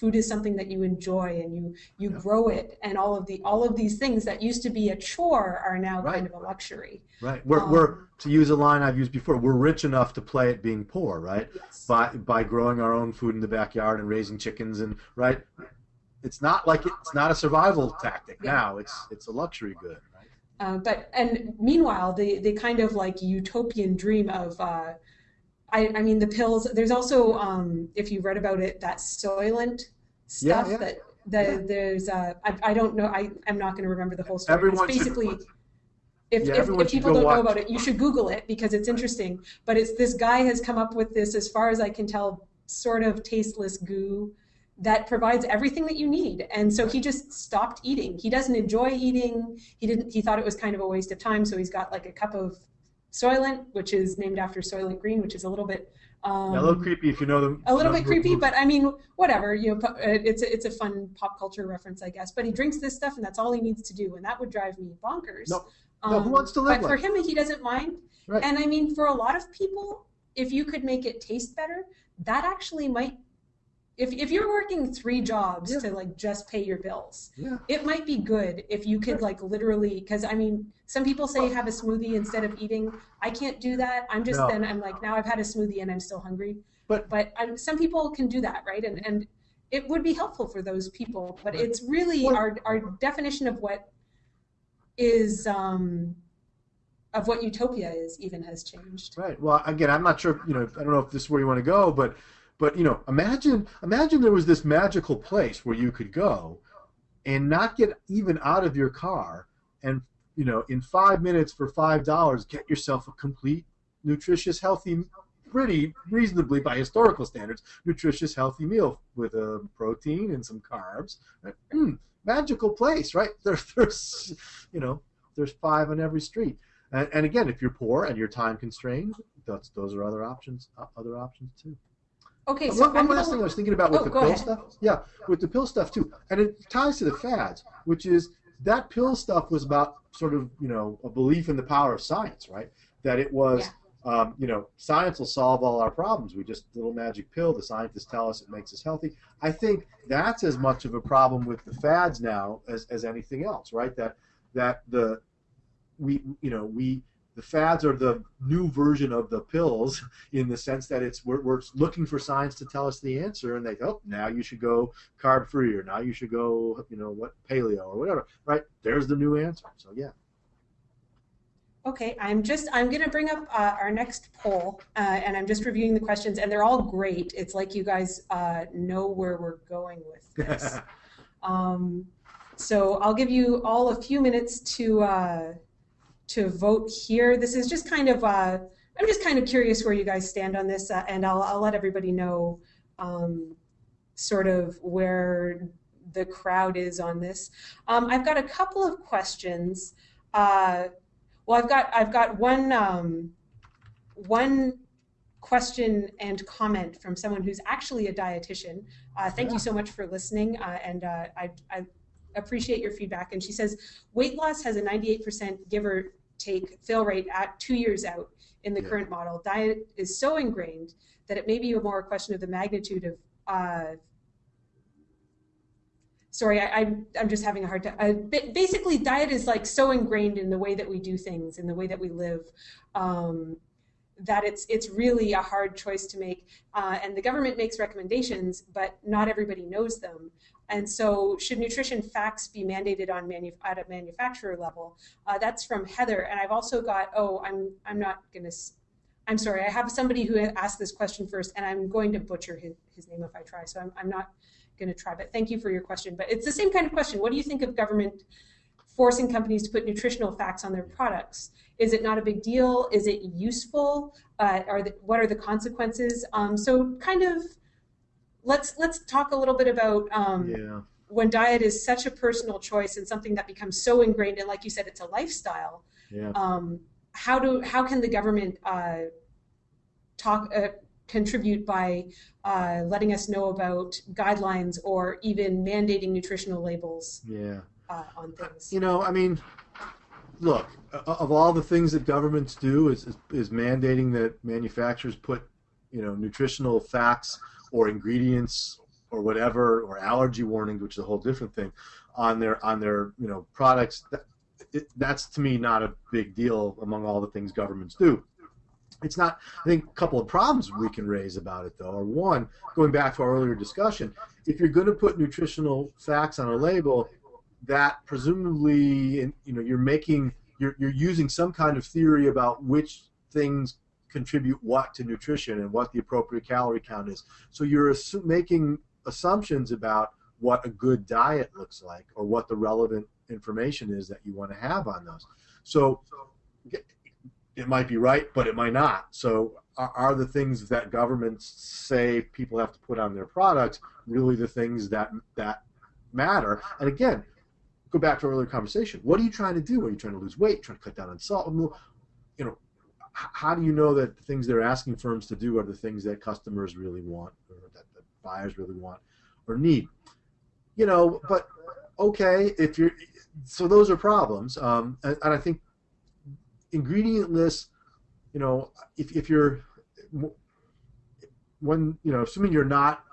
A: food is something that you enjoy and you you yeah. grow it and all of the all of these things that used to be a chore are now right. kind of a luxury
B: right we're, um, we're to use a line i've used before we're rich enough to play at being poor right yes. by by growing our own food in the backyard and raising chickens and right it's not like it, it's not a survival tactic yeah. now it's it's a luxury good right
A: uh, but and meanwhile the the kind of like utopian dream of uh, I, I mean the pills. There's also, um, if you read about it, that Soylent stuff yeah, yeah. that the, yeah. there's. Uh, I, I don't know. I I'm not going to remember the whole story.
B: Everyone
A: it's basically. If, if, if, people don't watch. know about it, you should Google it because it's interesting. But it's this guy has come up with this, as far as I can tell, sort of tasteless goo that provides everything that you need. And so he just stopped eating. He doesn't enjoy eating. He didn't. He thought it was kind of a waste of time. So he's got like a cup of Soylent, which is named after Soylent Green, which is a little bit
B: um, yeah, a little creepy if you know them.
A: A little bit creepy, but I mean, whatever. You know, it's a, it's a fun pop culture reference, I guess. But he drinks this stuff, and that's all he needs to do, and that would drive me bonkers.
B: No, um, no who wants to live?
A: But like? for him, he doesn't mind. Right. And I mean, for a lot of people, if you could make it taste better, that actually might if, if you're working three jobs yeah. to like just pay your bills
B: yeah.
A: it might be good if you could like literally because i mean some people say have a smoothie instead of eating i can't do that i'm just no. then i'm like now i've had a smoothie and i'm still hungry
B: but
A: but I'm, some people can do that right and and it would be helpful for those people but it's really well, our our definition of what is um of what utopia is even has changed.
B: Right. Well, again, I'm not sure. You know, I don't know if this is where you want to go, but but you know, imagine imagine there was this magical place where you could go and not get even out of your car and you know in five minutes for five dollars get yourself a complete nutritious healthy pretty reasonably by historical standards nutritious healthy meal with a protein and some carbs. Mm, magical place right? There, there's you know there's five on every street. And, and again if you're poor and you're time constrained that's those are other options other options too
A: Okay,
B: uh,
A: so
B: one, one last thing I was thinking about with
A: Oh,
B: the pill
A: ahead.
B: stuff. Yeah, with the pill stuff too, and it ties to the fads, which is that pill stuff was about sort of you know a belief in the power of science, right? That it was. Um, you know, science will solve all our problems. We just little magic pill. The scientists tell us it makes us healthy. I think that's as much of a problem with the fads now as, as anything else, right? That that the we you know we the fads are the new version of the pills in the sense that it's we're, we're looking for science to tell us the answer and they oh now you should go carb free or now you should go you know what paleo or whatever right there's the new answer so yeah
A: Okay, I'm just, I'm going to bring up uh, our next poll, uh, and I'm just reviewing the questions, and they're all great. It's like you guys uh, know where we're going with this. um, so I'll give you all a few minutes to uh, to vote here. This is just kind of, uh, I'm just kind of curious where you guys stand on this, uh, and I'll, I'll let everybody know um, sort of where the crowd is on this. Um, I've got a couple of questions. Uh, well, I've got I've got one um, one question and comment from someone who's actually a dietitian. Uh, thank you so much for listening, uh, and uh, I, I appreciate your feedback. And she says weight loss has a 98% give or take fail rate at two years out in the
B: Yeah.
A: current model. Diet is so ingrained that it may be more a question of the magnitude of. Uh, sorry, I, I'm I'm just having a hard time. Uh, ba- basically, diet is like so ingrained in the way that we do things, in the way that we live, um, that it's it's really a hard choice to make. Uh, and the government makes recommendations, but not everybody knows them. And so, should nutrition facts be mandated on manu- at a manufacturer level? Uh, that's from Heather. And I've also got oh, I'm I'm not gonna. I'm sorry. I have somebody who asked this question first, and I'm going to butcher his, his name if I try. So I'm, I'm not going to try. But thank you for your question. But it's the same kind of question. What do you think of government forcing companies to put nutritional facts on their products? Is it not a big deal? Is it useful? Uh, are the, what are the consequences? Um, so kind of let's let's talk a little bit about um,
B: yeah.
A: when diet is such a personal choice and something that becomes so ingrained and like you said it's a lifestyle
B: yeah.
A: um, how do how can the government uh, talk uh, contribute by uh, letting us know about guidelines or even mandating nutritional labels
B: yeah.
A: uh, on things?
B: you know i mean look of all the things that governments do is, is, is mandating that manufacturers put you know nutritional facts or ingredients or whatever or allergy warnings which is a whole different thing on their on their you know products that, it, that's to me not a big deal among all the things governments do. It's not i think a couple of problems we can raise about it though are one going back to our earlier discussion if you're going to put nutritional facts on a label that presumably you know you're making you're, you're using some kind of theory about which things contribute what to nutrition and what the appropriate calorie count is so you're assu- making assumptions about what a good diet looks like or what the relevant information is that you want to have on those so it might be right but it might not so are, are the things that governments say people have to put on their products really the things that that matter and again go back to our earlier conversation. What are you trying to do? Are you trying to lose weight? Trying to cut down on salt? You know, how do you know that the things they're asking firms to do are the things that customers really want, or that, that buyers really want, or need? You know, but okay, if you're so those are problems, um, and, and I think ingredient lists. You know, if if you're when you know, assuming you're not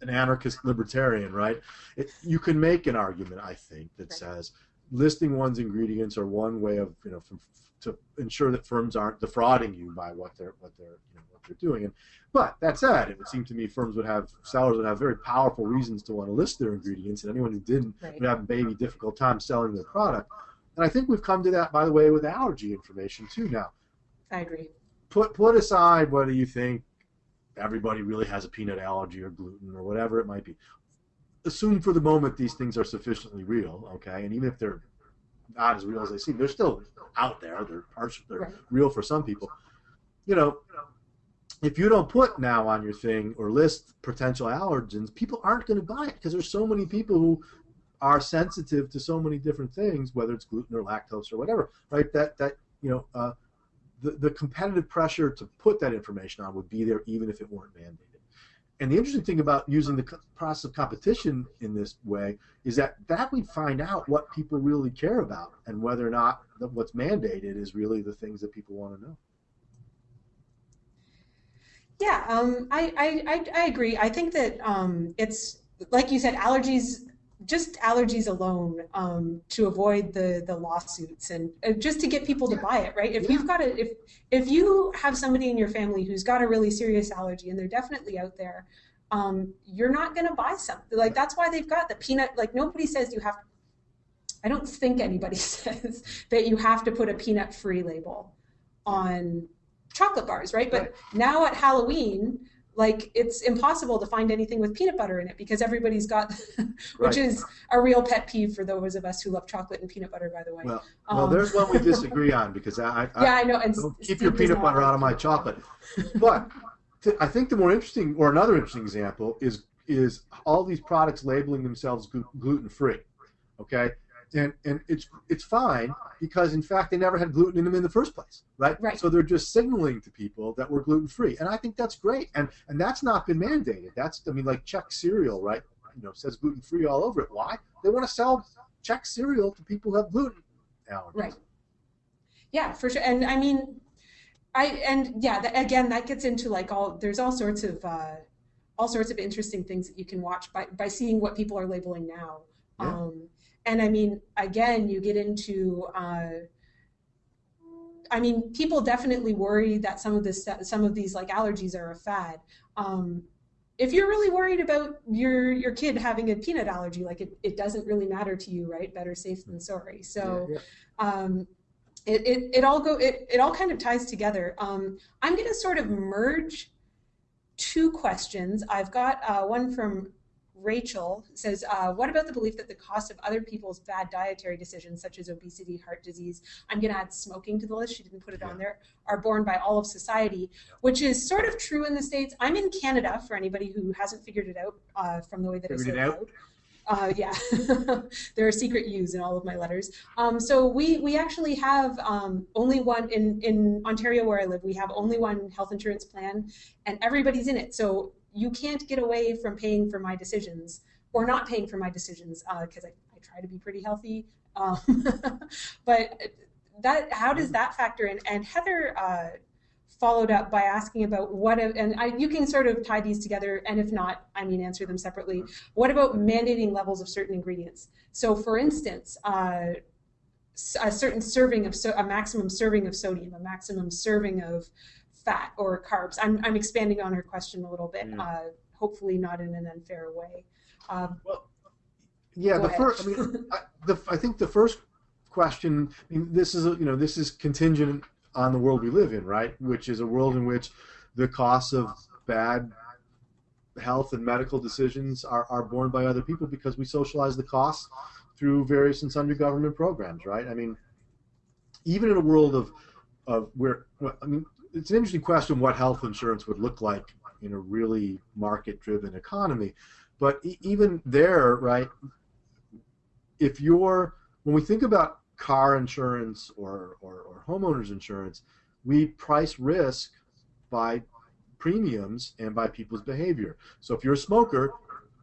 B: an anarchist libertarian, right? It, you can make an argument, I think, that says listing one's ingredients are one way of you know from, to ensure that firms aren't defrauding you by what they're what they're you know, what they're doing. And but that said, it would seem to me firms would have sellers would have very powerful reasons to want to list their ingredients, and anyone who didn't
A: Right.
B: would have a baby difficult time selling their product. And I think we've come to that, by the way, with allergy information too now.
A: I agree.
B: Put put aside whether you think everybody really has a peanut allergy or gluten or whatever it might be. Assume for the moment these things are sufficiently real, okay? And even if they're not as real as they seem, they're still out there. They're partial. They're
A: Right.
B: real for some people. You know, if you don't put now on your thing or list potential allergens, people aren't going to buy it because there's so many people who are sensitive to so many different things, whether it's gluten or lactose or whatever, right? That that you know, uh, the the competitive pressure to put that information on would be there even if it weren't mandated. And the interesting thing about using the process of competition in this way is that that we find out what people really care about and whether or not what's mandated is really the things that people want to know.
A: Yeah, um, I, I, I, I agree. I think that um, it's like you said, allergies, just allergies alone um, to avoid the the lawsuits and uh, just to get people to buy it, right? If you've got a if if you have somebody in your family who's got a really serious allergy and they're definitely out there, um, you're not going to buy something like that's why they've got the peanut. Like nobody says you have. I don't think anybody says that you have to put a peanut free label on chocolate bars, right? But
B: Right.
A: now at Halloween, like it's impossible to find anything with peanut butter in it because everybody's got, which
B: Right.
A: is a real pet peeve for those of us who love chocolate and peanut butter, by the way.
B: Well, well,
A: Um,
B: there's one we disagree on because I, I,
A: yeah, I know. And
B: keep
A: Steve
B: your peanut butter out of my chocolate. But I think the more interesting, or another interesting example, is is all these products labeling themselves gluten free. Okay, and and it's it's fine because in fact they never had gluten in them in the first place, right?
A: Right.
B: So they're just signaling to people that we're gluten free, and I think that's great. And and that's not been mandated. That's I mean like Chex cereal, right? You know, says gluten free all over it. Why? They want to sell Chex cereal to people who have gluten allergies.
A: Right. Yeah, for sure. And I mean, I and yeah, that, again, that gets into like all there's all sorts of uh, all sorts of interesting things that you can watch by by seeing what people are labeling now.
B: Yeah.
A: Um, and I mean, again, you get into. Uh, I mean, people definitely worry that some of this, some of these like allergies are a fad. Um, if you're really worried about your your kid having a peanut allergy, like it, it doesn't really matter to you, right? Better safe than sorry. So
B: Yeah,
A: um, it, it, it all go it, it all kind of ties together. Um, I'm going to sort of merge two questions. I've got uh, one from Rachel says, uh, "What about the belief that the cost of other people's bad dietary decisions, such as obesity, heart disease, I'm going to add smoking to the list. She didn't put it on there. Are borne by all of society, which is sort of true in the states. I'm in Canada for anybody who hasn't figured it out uh, from the way that I
B: Figured
A: say
B: it
A: it
B: out?
A: out. Uh, yeah, there are secret U's in all of my letters. Um, so we we actually have um, only one in in Ontario where I live. We have only one health insurance plan, and everybody's in it. So you can't get away from paying for my decisions or not paying for my decisions because I, I try to be pretty healthy. Um, but that how does that factor in? And Heather. Uh, followed up by asking about what and I, you can sort of tie these together and if not i mean answer them separately what about mandating levels of certain ingredients so for instance uh, a certain serving of so, a maximum serving of sodium a maximum serving of fat or carbs i'm, I'm expanding on her question a little bit
B: Yeah.
A: uh, hopefully not in an unfair way um,
B: Yeah, the
A: ahead.
B: first. I mean, I, the, I think the first question. I mean, this is you know this is contingent on the world we live in, right? Which is a world in which the costs of bad health and medical decisions are, are borne by other people because we socialize the costs through various and sundry government programs, right? I mean, even in a world of of where I mean, it's an interesting question what health insurance would look like in a really market-driven economy, but e- even there, right? if you're when we think about car insurance or, or, or homeowners insurance, we price risk by premiums and by people's behavior. So if you're a smoker,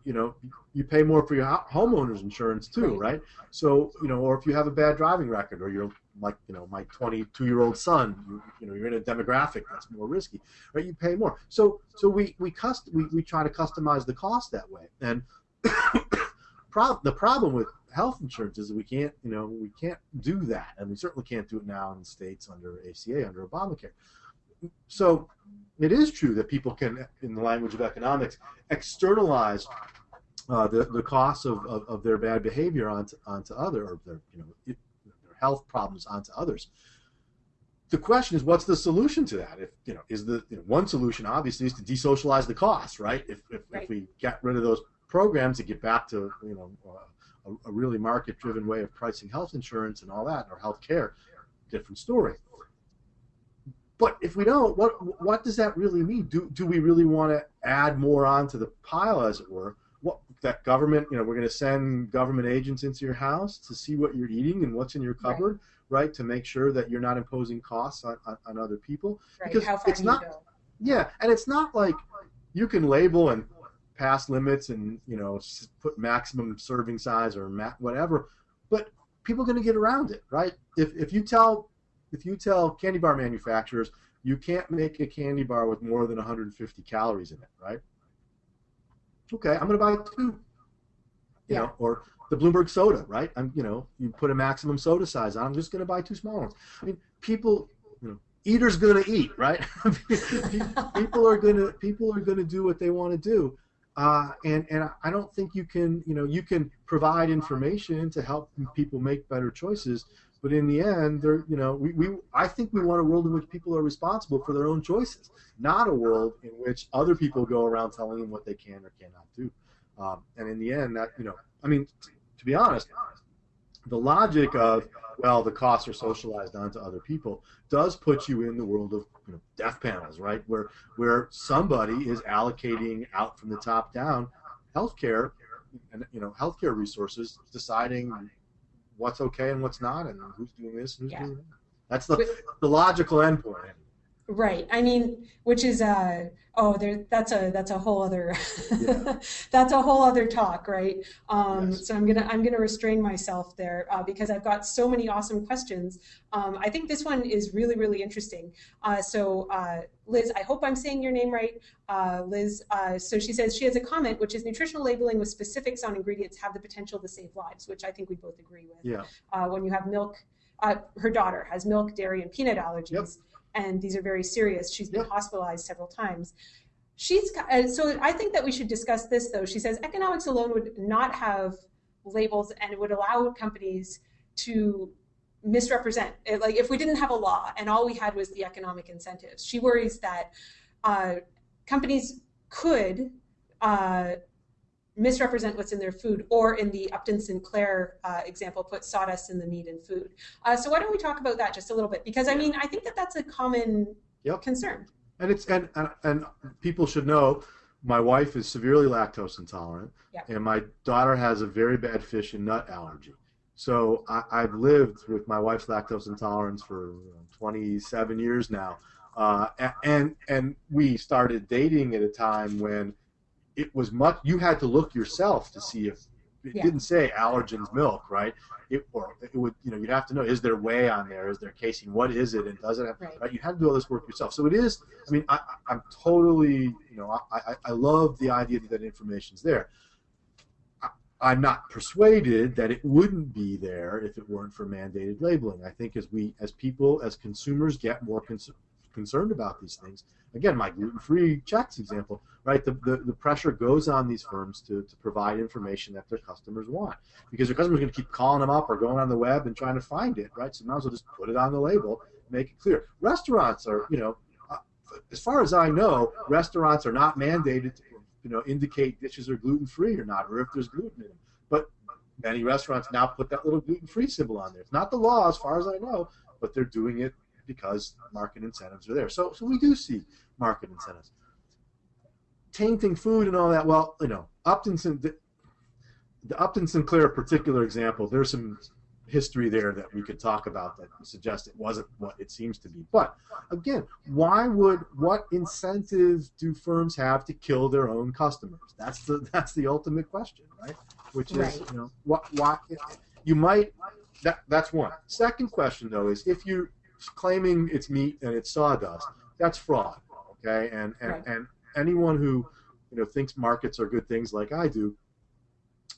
B: you know, you pay more for your homeowners insurance too,
A: Right.
B: right? So, you know, or if you have a bad driving record or you're like, you know, my 22 year old son, you, you know, you're in a demographic that's more risky, right? You pay more. So, so we, we, cust- we, we try to customize the cost that way. And prob- the problem with health insurance is we can't, you know, we can't do that, and we certainly can't do it now in the states under ACA, under Obamacare. So it is true that people can, in the language of economics, externalize uh, the the costs of, of, of their bad behavior onto onto other or their you know health problems onto others. The question is, what's the solution to that? If you know, is the you know, one solution obviously is to desocialize the costs, right? If if,
A: Right.
B: if we get rid of those programs to get back to you know uh, a, a really market-driven way of pricing health insurance and all that, or health care, different story. But if we don't, what what does that really mean? Do do we really want to add more onto the pile, as it were? That government, you know, we're going to send government agents into your house to see what you're eating and what's in your cupboard, right? To make sure that you're not imposing costs on, on, on other people.
A: Right.
B: Because
A: How
B: it's not-? Yeah, and it's not like you can label and pass limits and you know put maximum serving size or ma- whatever, but people are going to get around it, right? If if you tell if you tell candy bar manufacturers you can't make a candy bar with more than 150 calories in it, right? Okay, I'm going to buy two. You
A: Yeah.
B: know, or the Bloomberg soda, right? I'm, you know, you put a maximum soda size on. I'm just going to buy two small ones. I mean, people, you know, eaters going to eat, right? people are going to people are going to do what they want to do, uh, and and I don't think you can, you know, you can provide information to help people make better choices, but in the end, they're, you know, we, we I think we want a world in which people are responsible for their own choices, not a world in which other people go around telling them what they can or cannot do. Um, and in the end, that you know, I mean, t- to be honest, the logic of well, the costs are socialized onto other people does put you in the world of you know, death panels, right? Where where somebody is allocating out from the top down healthcare and you know healthcare resources, deciding what's okay and what's not, and who's doing this and who's
A: Yeah.
B: doing that. That's the the logical endpoint.
A: Right. I mean, which is uh oh there that's a that's a whole other
B: Yeah.
A: that's a whole other talk, right? Um,
B: Yes.
A: So I'm gonna I'm gonna restrain myself there uh, because I've got so many awesome questions. Um, I think this one is really really interesting. Uh, so uh, Liz, I hope I'm saying your name right. Uh, Liz, uh, so she says she has a comment which is nutritional labeling with specifics on ingredients have the potential to save lives, which I think we both agree with
B: Yeah.
A: uh, when you have milk. Uh, her daughter has milk, dairy, and peanut allergies,
B: Yep.
A: and these are very serious. She's been
B: Yep.
A: hospitalized several times. She's uh, so I think that we should discuss this though. She says economics alone would not have labels and it would allow companies to misrepresent. It, like if we didn't have a law and all we had was the economic incentives, she worries that uh, companies could uh, misrepresent what's in their food, or in the Upton Sinclair uh, example, put sawdust in the meat and food. Uh, so why don't we talk about that just a little bit? Because I mean, I think that that's a common
B: Yep.
A: concern.
B: And it's and, and and people should know my wife is severely lactose intolerant,
A: Yeah.
B: and my daughter has a very bad fish and nut allergy. So I, I've lived with my wife's lactose intolerance for 27 years now, uh, and and we started dating at a time when it was much. You had to look yourself to see if it
A: Yeah.
B: didn't say allergens milk, right? It or it would you know you'd have to know is there whey on there? Is there casein? What is it? And does it have
A: Right.
B: right? You had to do all this work yourself. So it is. I mean, I, I- I'm totally, you know, I, I, I love the idea that that information's there. I'm not persuaded that it wouldn't be there if it weren't for mandated labeling. I think as we, as people, as consumers get more cons- concerned about these things, again, my gluten-free Chex example, right? The, the, the pressure goes on these firms to, to provide information that their customers want because their customers are going to keep calling them up or going on the web and trying to find it, right? So might as well just put it on the label, make it clear. Restaurants are, you know, uh, as far as I know, restaurants are not mandated to, you know, indicate dishes are gluten free or not, or if there's gluten in them. But many restaurants now put that little gluten free symbol on there. It's not the law, as far as I know, but they're doing it because market incentives are there. So, so we do see market incentives. Tainting food and all that. Well, you know, Upton, the, the Upton Sinclair particular example. There's some history there that we could talk about that suggests it wasn't what it seems to be. But again, why would what incentives do firms have to kill their own customers? That's the that's the ultimate question, right? Which is
A: Right.
B: you know what why you might that that's one. Second question though is if you're claiming it's meat and it's sawdust, that's fraud. Okay, and and,
A: Right.
B: and anyone who you know thinks markets are good things like I do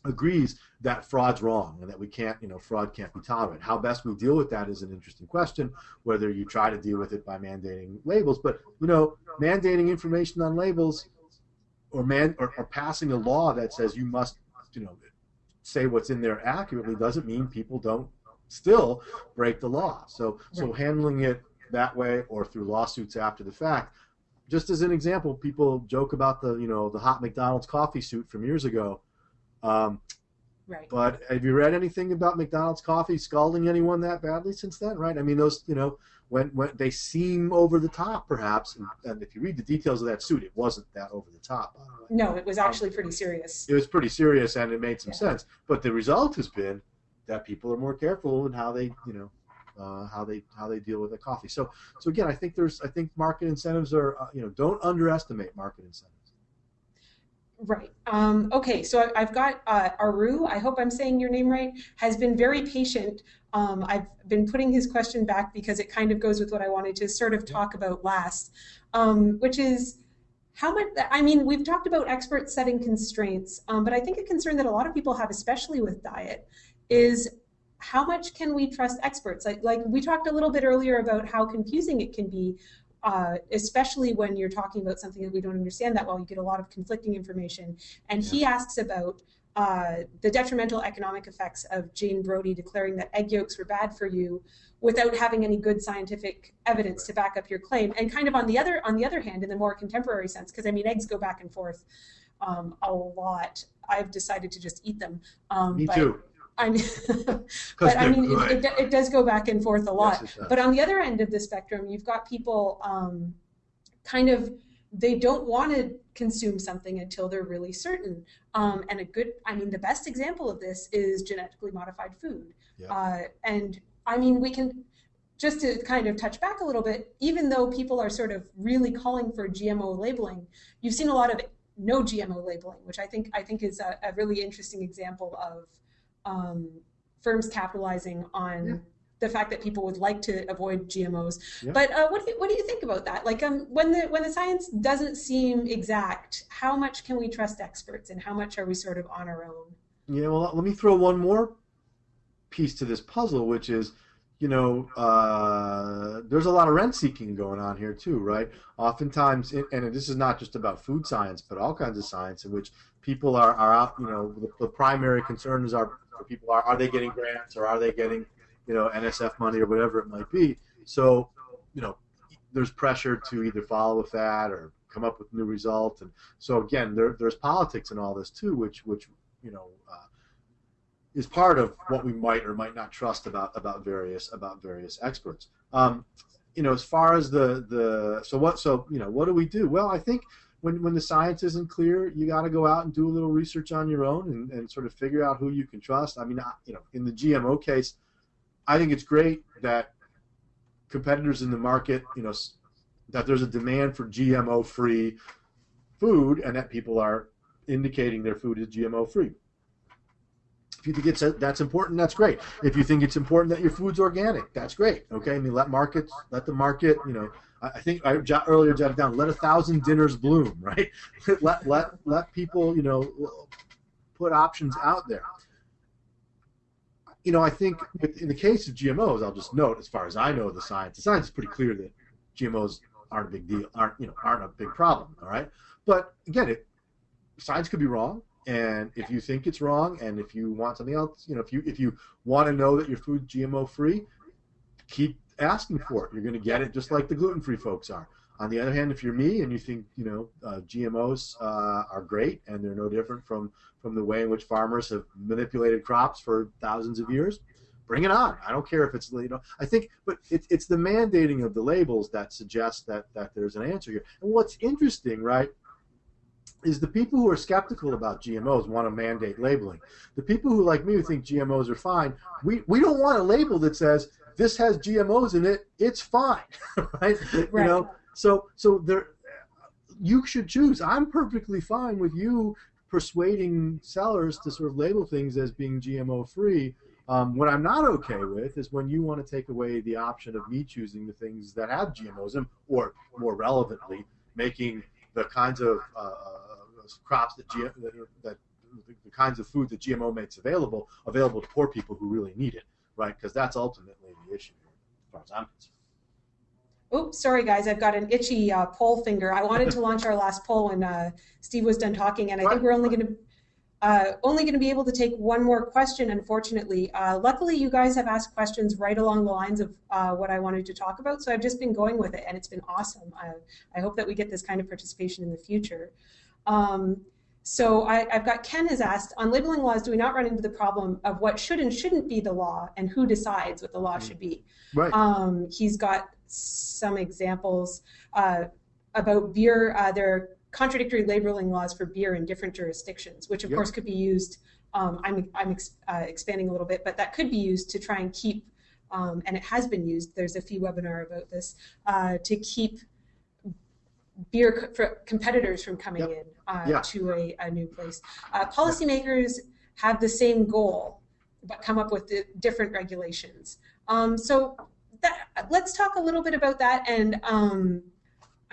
B: agrees that fraud's wrong and that we can't, you know, fraud can't be tolerated. How best we deal with that is an interesting question, whether you try to deal with it by mandating labels. But, you know, mandating information on labels or man or, or passing a law that says you must, you know, say what's in there accurately doesn't mean people don't still break the law. So so handling it that way or through lawsuits after the fact. Just as an example, people joke about the you know the hot McDonald's coffee suit from years ago. Um,
A: Right.
B: but have you read anything about McDonald's coffee scalding anyone that badly since then? Right? I mean, those you know when when they seem over the top, perhaps, and, and if you read the details of that suit, it wasn't that over the top.
A: No, it was actually pretty serious.
B: It was pretty serious and it made some
A: Yeah.
B: sense. But the result has been that people are more careful in how they you know uh, how they how they deal with the coffee. So so again, I think there's I think market incentives are uh, you know don't underestimate market incentives.
A: Right. Um, okay, so I- I've got uh, Aru, I hope I'm saying your name right, has been very patient. Um, I've been putting his question back because it kind of goes with what I wanted to sort of talk about last, um, which is how much, I mean, we've talked about experts setting constraints, um, but I think a concern that a lot of people have, especially with diet, is how much can we trust experts? Like, like we talked a little bit earlier about how confusing it can be uh, especially when you're talking about something that we don't understand that well. You get a lot of conflicting information. And he asks about uh, the detrimental economic effects of Jane Brody declaring that egg yolks were bad for you without having any good scientific evidence to back up your claim. And kind of on the other on the other hand, in the more contemporary sense, because I mean eggs go back and forth um, a lot. I've decided to just eat them. Um,
B: Me
A: but
B: too.
A: I mean, but I mean, it, it, it does go back and forth a lot.
B: Yes.
A: But on the other end of the spectrum, you've got people um, kind of they don't want to consume something until they're really certain. Um, and a good, I mean, the best example of this is genetically modified food.
B: Yeah.
A: Uh, and I mean, we can just to kind of touch back a little bit, even though people are sort of really calling for GMO labeling, you've seen a lot of no GMO labeling, which I think I think is a, a really interesting example of um, firms capitalizing on
B: Yeah.
A: the fact that people would like to avoid GMOs.
B: Yeah.
A: But uh, what do you, what do you think about that? Like, um, when the when the science doesn't seem exact, how much can we trust experts, and how much are we sort of on our own?
B: Yeah, well, let me throw one more piece to this puzzle, which is, you know, uh, there's a lot of rent seeking going on here too, right? Oftentimes, and this is not just about food science, but all kinds of science in which people are, are out, you know, the, the primary concerns are for people are, are they getting grants or are they getting, you know, NSF money or whatever it might be. So, you know, there's pressure to either follow with that or come up with new results. And so again, there, there's politics in all this too, which, which, you know, uh, is part of what we might or might not trust about about various about various experts. Um, you know, as far as the the so what so you know what do we do? Well, I think when when the science isn't clear, you got to go out and do a little research on your own and, and sort of figure out who you can trust. I mean, I, you know, in the GMO case, I think it's great that competitors in the market, you know, that there's a demand for GMO-free food and that people are indicating their food is GMO-free. If you think it's that's important, that's great. If you think it's important that your food's organic, that's great. Okay, I mean let markets, let the market, you know. I I think I jot, earlier jotted down, let a thousand dinners bloom, right? let let let people, you know, put options out there. You know, I think in the case of GMOs, I'll just note, as far as I know, the science, the science is pretty clear that GMOs aren't a big deal, aren't you know, aren't a big problem. All right, but again, it science could be wrong and if you think it's wrong and if you want something else you know if you if you want to know that your food's gmo free keep asking for it. You're going to get it just like the gluten free folks are. On the other hand if you're me and you think you know uh, gmos uh, are great and they're no different from from the way in which farmers have manipulated crops for thousands of years bring it on. I don't care if it's you know i think but it, it's the mandating of the labels that suggests that that there's an answer here. And what's interesting right is the people who are skeptical about GMOs want to mandate labeling. The people who, like me, who think GMOs are fine, we, we don't want a label that says this has GMOs in it, it's fine, right? You
A: Right.
B: know, so so there, you should choose. I'm perfectly fine with you persuading sellers to sort of label things as being GMO free. Um, what I'm not okay with is when you want to take away the option of me choosing the things that have GMOs in, or more relevantly, making the kinds of uh, crops that, G- that, that the kinds of food that GMO makes available available to poor people who really need it, right? Because that's ultimately the issue, as far as I'm concerned.
A: Oops, sorry guys, I've got an itchy uh, poll finger. I wanted to launch our last poll when uh, Steve was done talking, and I think we're only going to uh, only going to be able to take one more question, unfortunately. Uh, luckily, you guys have asked questions right along the lines of uh, what I wanted to talk about, so I've just been going with it, and it's been awesome. I, I hope that we get this kind of participation in the future. Um, so I, have got Ken has asked, on labeling laws, do we not run into the problem of what should and shouldn't be the law, and who decides what the law mm. should be?
B: Right.
A: Um, he's got some examples uh, about beer. Uh, there are contradictory labeling laws for beer in different jurisdictions, which of yep. course could be used. Um, I'm, I'm ex, uh, expanding a little bit, but that could be used to try and keep, um, and it has been used. There's a few webinar about this uh, to keep beer co competitors from coming yep. in uh, yeah. to a, a, new place. Uh, policymakers have the same goal, but come up with different regulations. Um, so that, let's talk a little bit about that and um,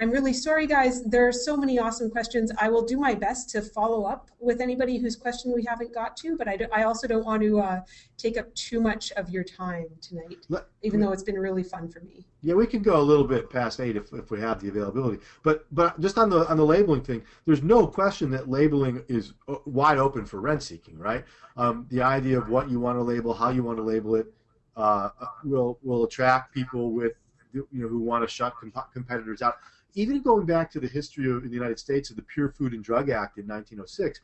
A: I'm really sorry, guys. There are so many awesome questions. I will do my best to follow up with anybody whose question we haven't got to, but I, do, I also don't want to uh, take up too much of your time tonight, Let, even though it's been really fun for me.
B: Yeah, we can go a little bit past eight if, if we have the availability. But but just on the on the labeling thing, there's no question that labeling is uh, wide open for rent seeking, right? Um, the idea of what you want to label, how you want to label it, uh, will will attract people with you know who want to shut comp competitors out even going back to the history of in the United States of the Pure Food and Drug Act in 1906,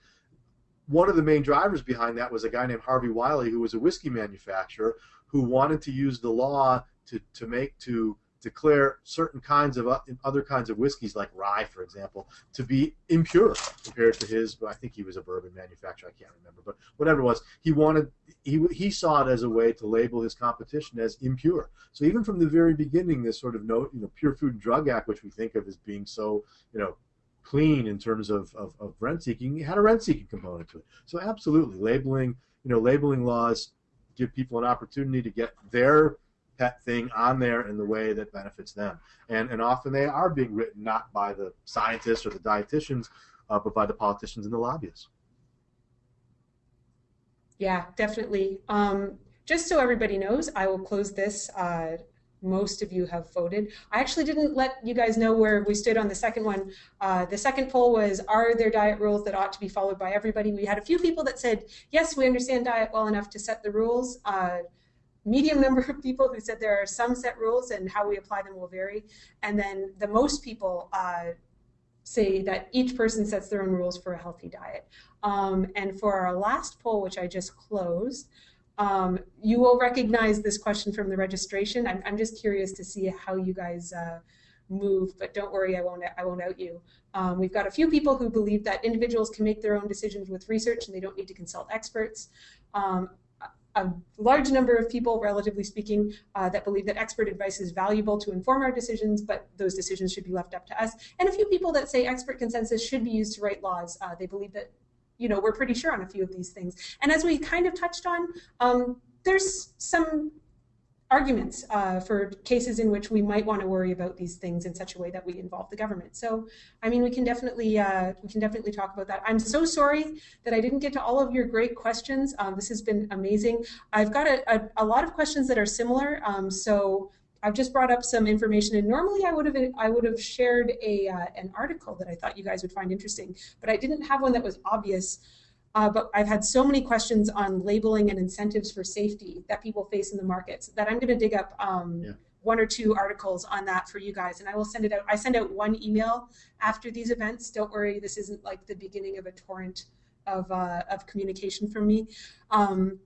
B: one of the main drivers behind that was a guy named Harvey Wiley, who was a whiskey manufacturer, who wanted to use the law to, to make to declare certain kinds of uh, other kinds of whiskeys, like rye, for example, to be impure compared to his. But I think he was a bourbon manufacturer. I can't remember, but whatever it was, he wanted he he saw it as a way to label his competition as impure. So even from the very beginning, this sort of note, you know, Pure Food and Drug Act, which we think of as being so, you know, clean in terms of, of, of rent seeking, had a rent seeking component to it. So absolutely, labeling, you know, labeling laws give people an opportunity to get their pet thing on there in the way that benefits them. And, and often they are being written not by the scientists or the dietitians, uh, but by the politicians and the lobbyists.
A: Yeah, definitely. Um, just so everybody knows, I will close this. Uh, most of you have voted. I actually didn't let you guys know where we stood on the second one. Uh, the second poll was, are there diet rules that ought to be followed by everybody? We had a few people that said, yes, we understand diet well enough to set the rules. Uh, medium number of people who said there are some set rules and how we apply them will vary. And then the most people uh, say that each person sets their own rules for a healthy diet. Um, and for our last poll, which I just closed, um, you will recognize this question from the registration. I'm, I'm just curious to see how you guys uh, move, but don't worry, I won't, I won't out you. Um, we've got a few people who believe that individuals can make their own decisions with research and they don't need to consult experts. Um, a large number of people, relatively speaking, uh, that believe that expert advice is valuable to inform our decisions, but those decisions should be left up to us. And a few people that say expert consensus should be used to write laws. Uh, they believe that, you know, we're pretty sure on a few of these things. And as we kind of touched on, um, there's some arguments uh, for cases in which we might want to worry about these things in such a way that we involve the government. So, I mean, we can definitely uh, we can definitely talk about that. I'm so sorry that I didn't get to all of your great questions. Um, this has been amazing. I've got a, a, a, lot of questions that are similar. Um, so I've just brought up some information, and normally I would have I would have shared a uh, an article that I thought you guys would find interesting, but I didn't have one that was obvious. Uh, but I've had so many questions on labeling and incentives for safety that people face in the markets that I'm going to dig up um, yeah. one or two articles on that for you guys, and I will send it out. I send out one email after these events. Don't worry, this isn't like the beginning of a torrent of uh, of communication from me. Um,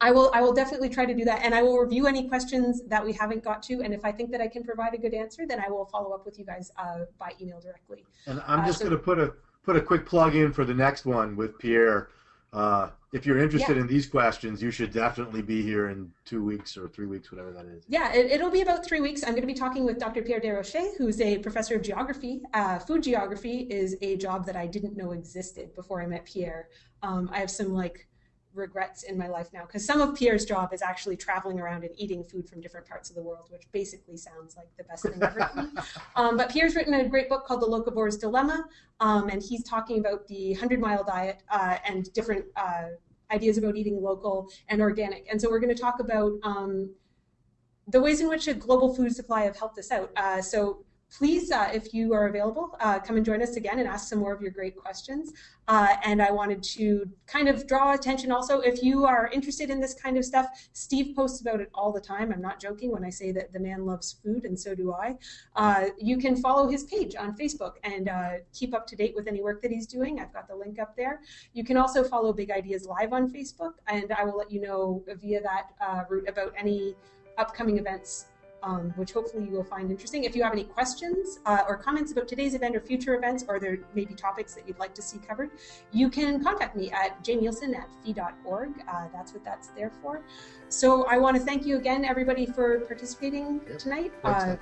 A: I will I will definitely try to do that, and I will review any questions that we haven't got to, and if I think that I can provide a good answer, then I will follow up with you guys uh, by email directly.
B: And I'm just uh, so, going to put a put a quick plug in for the next one with Pierre. Uh, if you're interested yeah. in these questions, you should definitely be here in two weeks or three weeks, whatever that is.
A: Yeah, it, will be about three weeks. I'm going to be talking with Dr. Pierre Desrochers, who's a professor of geography. Uh, food geography is a job that I didn't know existed before I met Pierre. Um, I have some like regrets in my life now because some of Pierre's job is actually traveling around and eating food from different parts of the world, which basically sounds like the best thing ever. um, but Pierre's written a great book called The Locavore's Dilemma, um, and he's talking about the 100 mile diet uh, and different uh, ideas about eating local and organic. And so we're going to talk about um, the ways in which a global food supply have helped us out. Uh, so please, uh, if you are available, uh, come and join us again and ask some more of your great questions. Uh, and I wanted to kind of draw attention also, if you are interested in this kind of stuff, Steve posts about it all the time. I'm not joking when I say that the man loves food, and so do I. Uh, you can follow his page on Facebook and uh, keep up to date with any work that he's doing. I've got the link up there. You can also follow Big Ideas Live on Facebook, and I will let you know via that uh, route about any upcoming events um, which hopefully you will find interesting. If you have any questions uh, or comments about today's event or future events, or there may be topics that you'd like to see covered, you can contact me at jnielsen at fee.org. Uh, that's what that's there for. So I want to thank you again, everybody, for participating
B: Yep.
A: tonight.
B: Thanks,
A: Uh,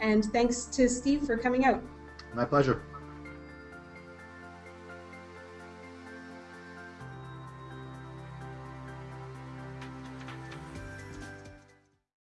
A: and thanks to Steve for coming out.
B: My pleasure.